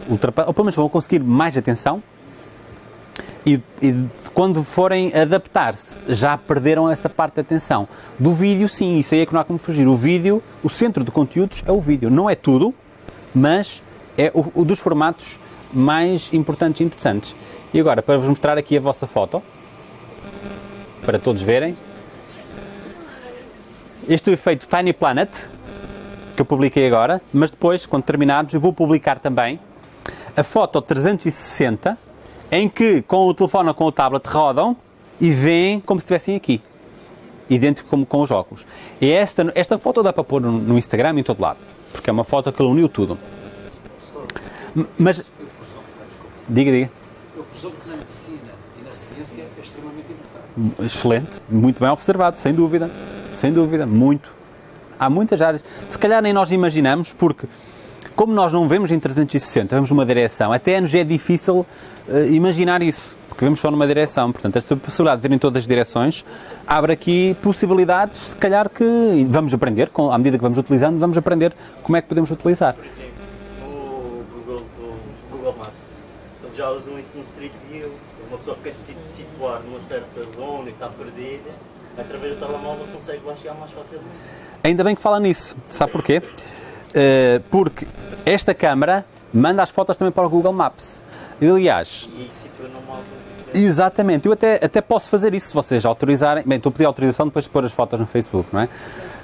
ultrapassar, ou pelo menos vão conseguir mais atenção, e, e, quando forem adaptar-se, já perderam essa parte da atenção. Do vídeo, sim, isso aí é que não há como fugir. O vídeo, o centro de conteúdos é o vídeo. Não é tudo, mas é o, o dos formatos mais importantes e interessantes. E agora, para vos mostrar aqui a vossa foto, para todos verem, este é o efeito Tiny Planet, que eu publiquei agora, mas depois, quando terminarmos, eu vou publicar também a foto 360, em que com o telefone ou com o tablet rodam e veem como se estivessem aqui. Idêntico como com os óculos. E esta, esta foto dá para pôr no, no Instagram e em todo lado, porque é uma foto que uniu tudo. Mas. Diga, diga. Eu presumo que na medicina e na ciência é extremamente importante. Excelente, muito bem observado, sem dúvida. Sem dúvida, muito. Há muitas áreas. Se calhar nem nós imaginamos, porque como nós não vemos em 360, vemos uma direção, até nos é difícil imaginar isso, porque vemos só numa direção. Portanto, esta possibilidade de ver em todas as direções abre aqui possibilidades, se calhar que vamos aprender, com, à medida que vamos utilizando, vamos aprender como é que podemos utilizar. Por exemplo, o Google, o Google Maps, eles já usam isso no Street View. Uma pessoa que quer se situar numa certa zona e está perdida, através do telemóvel consegue lá chegar mais facilmente. Ainda bem que fala nisso. Sabe porquê? Eh, porque esta câmara manda as fotos também para o Google Maps. Aliás, E exatamente, eu até, até posso fazer isso se vocês autorizarem. Bem, estou a pedir autorização depois de pôr as fotos no Facebook, não é?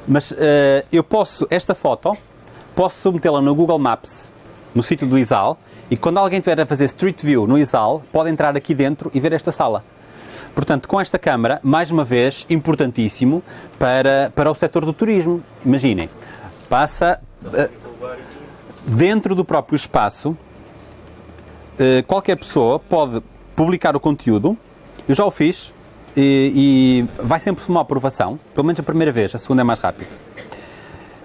Mas eh, eu posso, esta foto, posso submetê-la no Google Maps, no sítio do ISAL, e quando alguém estiver a fazer Street View no ISAL, pode entrar aqui dentro e ver esta sala. Portanto, com esta câmara, mais uma vez, importantíssimo para, para o setor do turismo. Imaginem, passa isso. dentro do próprio espaço, qualquer pessoa pode publicar o conteúdo. Eu já o fiz e, e vai sempre uma aprovação, pelo menos a primeira vez, a segunda é mais rápido.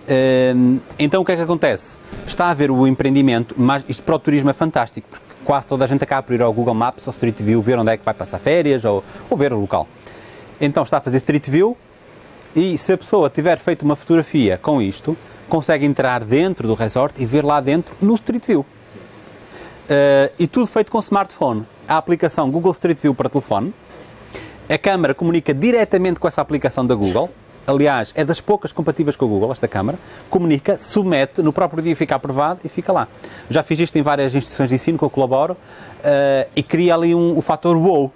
Eh, Então o que é que acontece? Está a haver o empreendimento, mas isto para o turismo é fantástico, porque quase toda a gente acaba por ir ao Google Maps ou Street View ver onde é que vai passar férias ou, ou ver o local. Então está a fazer Street View e se a pessoa tiver feito uma fotografia com isto, consegue entrar dentro do resort e ver lá dentro no Street View. Eh, e tudo feito com smartphone. A aplicação Google Street View para telefone. A câmara comunica diretamente com essa aplicação da Google. Aliás, é das poucas compatíveis com a Google, esta câmara. Comunica, submete, no próprio dia fica aprovado e fica lá. Já fiz isto em várias instituições de ensino que eu colaboro eh, e cria ali um, o fator wow,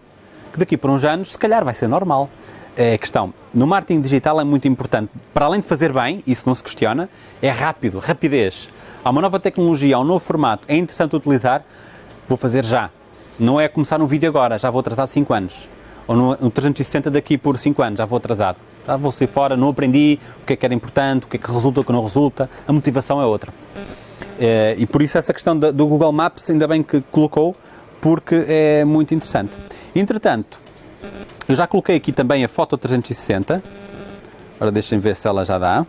que daqui por uns anos, se calhar, vai ser normal. É a questão. No marketing digital é muito importante, para além de fazer bem, isso não se questiona, é rápido, rapidez. Há uma nova tecnologia, há um novo formato, é interessante utilizar, vou fazer já. Não é começar um vídeo agora, já vou atrasado 5 anos. Ou no, no 360 daqui por 5 anos, já vou atrasado. Já vou sair fora, não aprendi o que é que era importante, o que é que resulta, o que não resulta. A motivação é outra. Eh, e por isso essa questão do Google Maps, ainda bem que colocou, porque é muito interessante. Entretanto, eu já coloquei aqui também a foto 360. Agora deixem ver se ela já dá.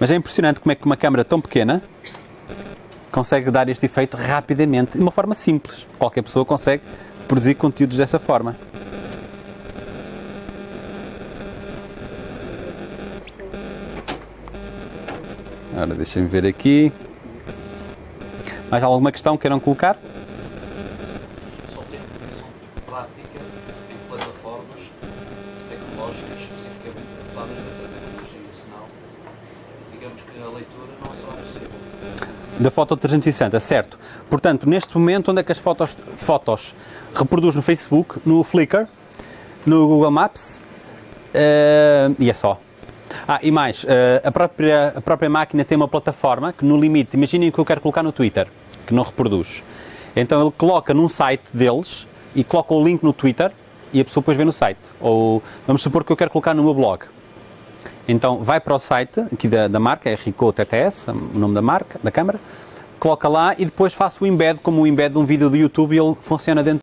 Mas é impressionante como é que uma câmera tão pequena consegue dar este efeito rapidamente, de uma forma simples. Qualquer pessoa consegue produzir conteúdos dessa forma. Agora deixem-me ver aqui. Mais alguma questão que queiram colocar? Só tem aplicação prática em plataformas tecnológicas especificamente dotadas dessa tecnologia, senão, digamos que a leitura não será possível. Da foto 360, certo. Portanto, neste momento, onde é que as fotos, fotos reproduz no Facebook, no Flickr, no Google Maps eh, e é só. Ah, e mais, eh, a, própria, a própria máquina tem uma plataforma que, no limite, imaginem que eu quero colocar no Twitter, que não reproduz. Então ele coloca num site deles e coloca o link no Twitter e a pessoa depois vê no site. Ou vamos supor que eu quero colocar no meu blog. Então vai para o site aqui da, da marca, é Rico TTS, o nome da marca, da câmara, coloca lá e depois faço o embed como o embed de um vídeo do YouTube e ele funciona dentro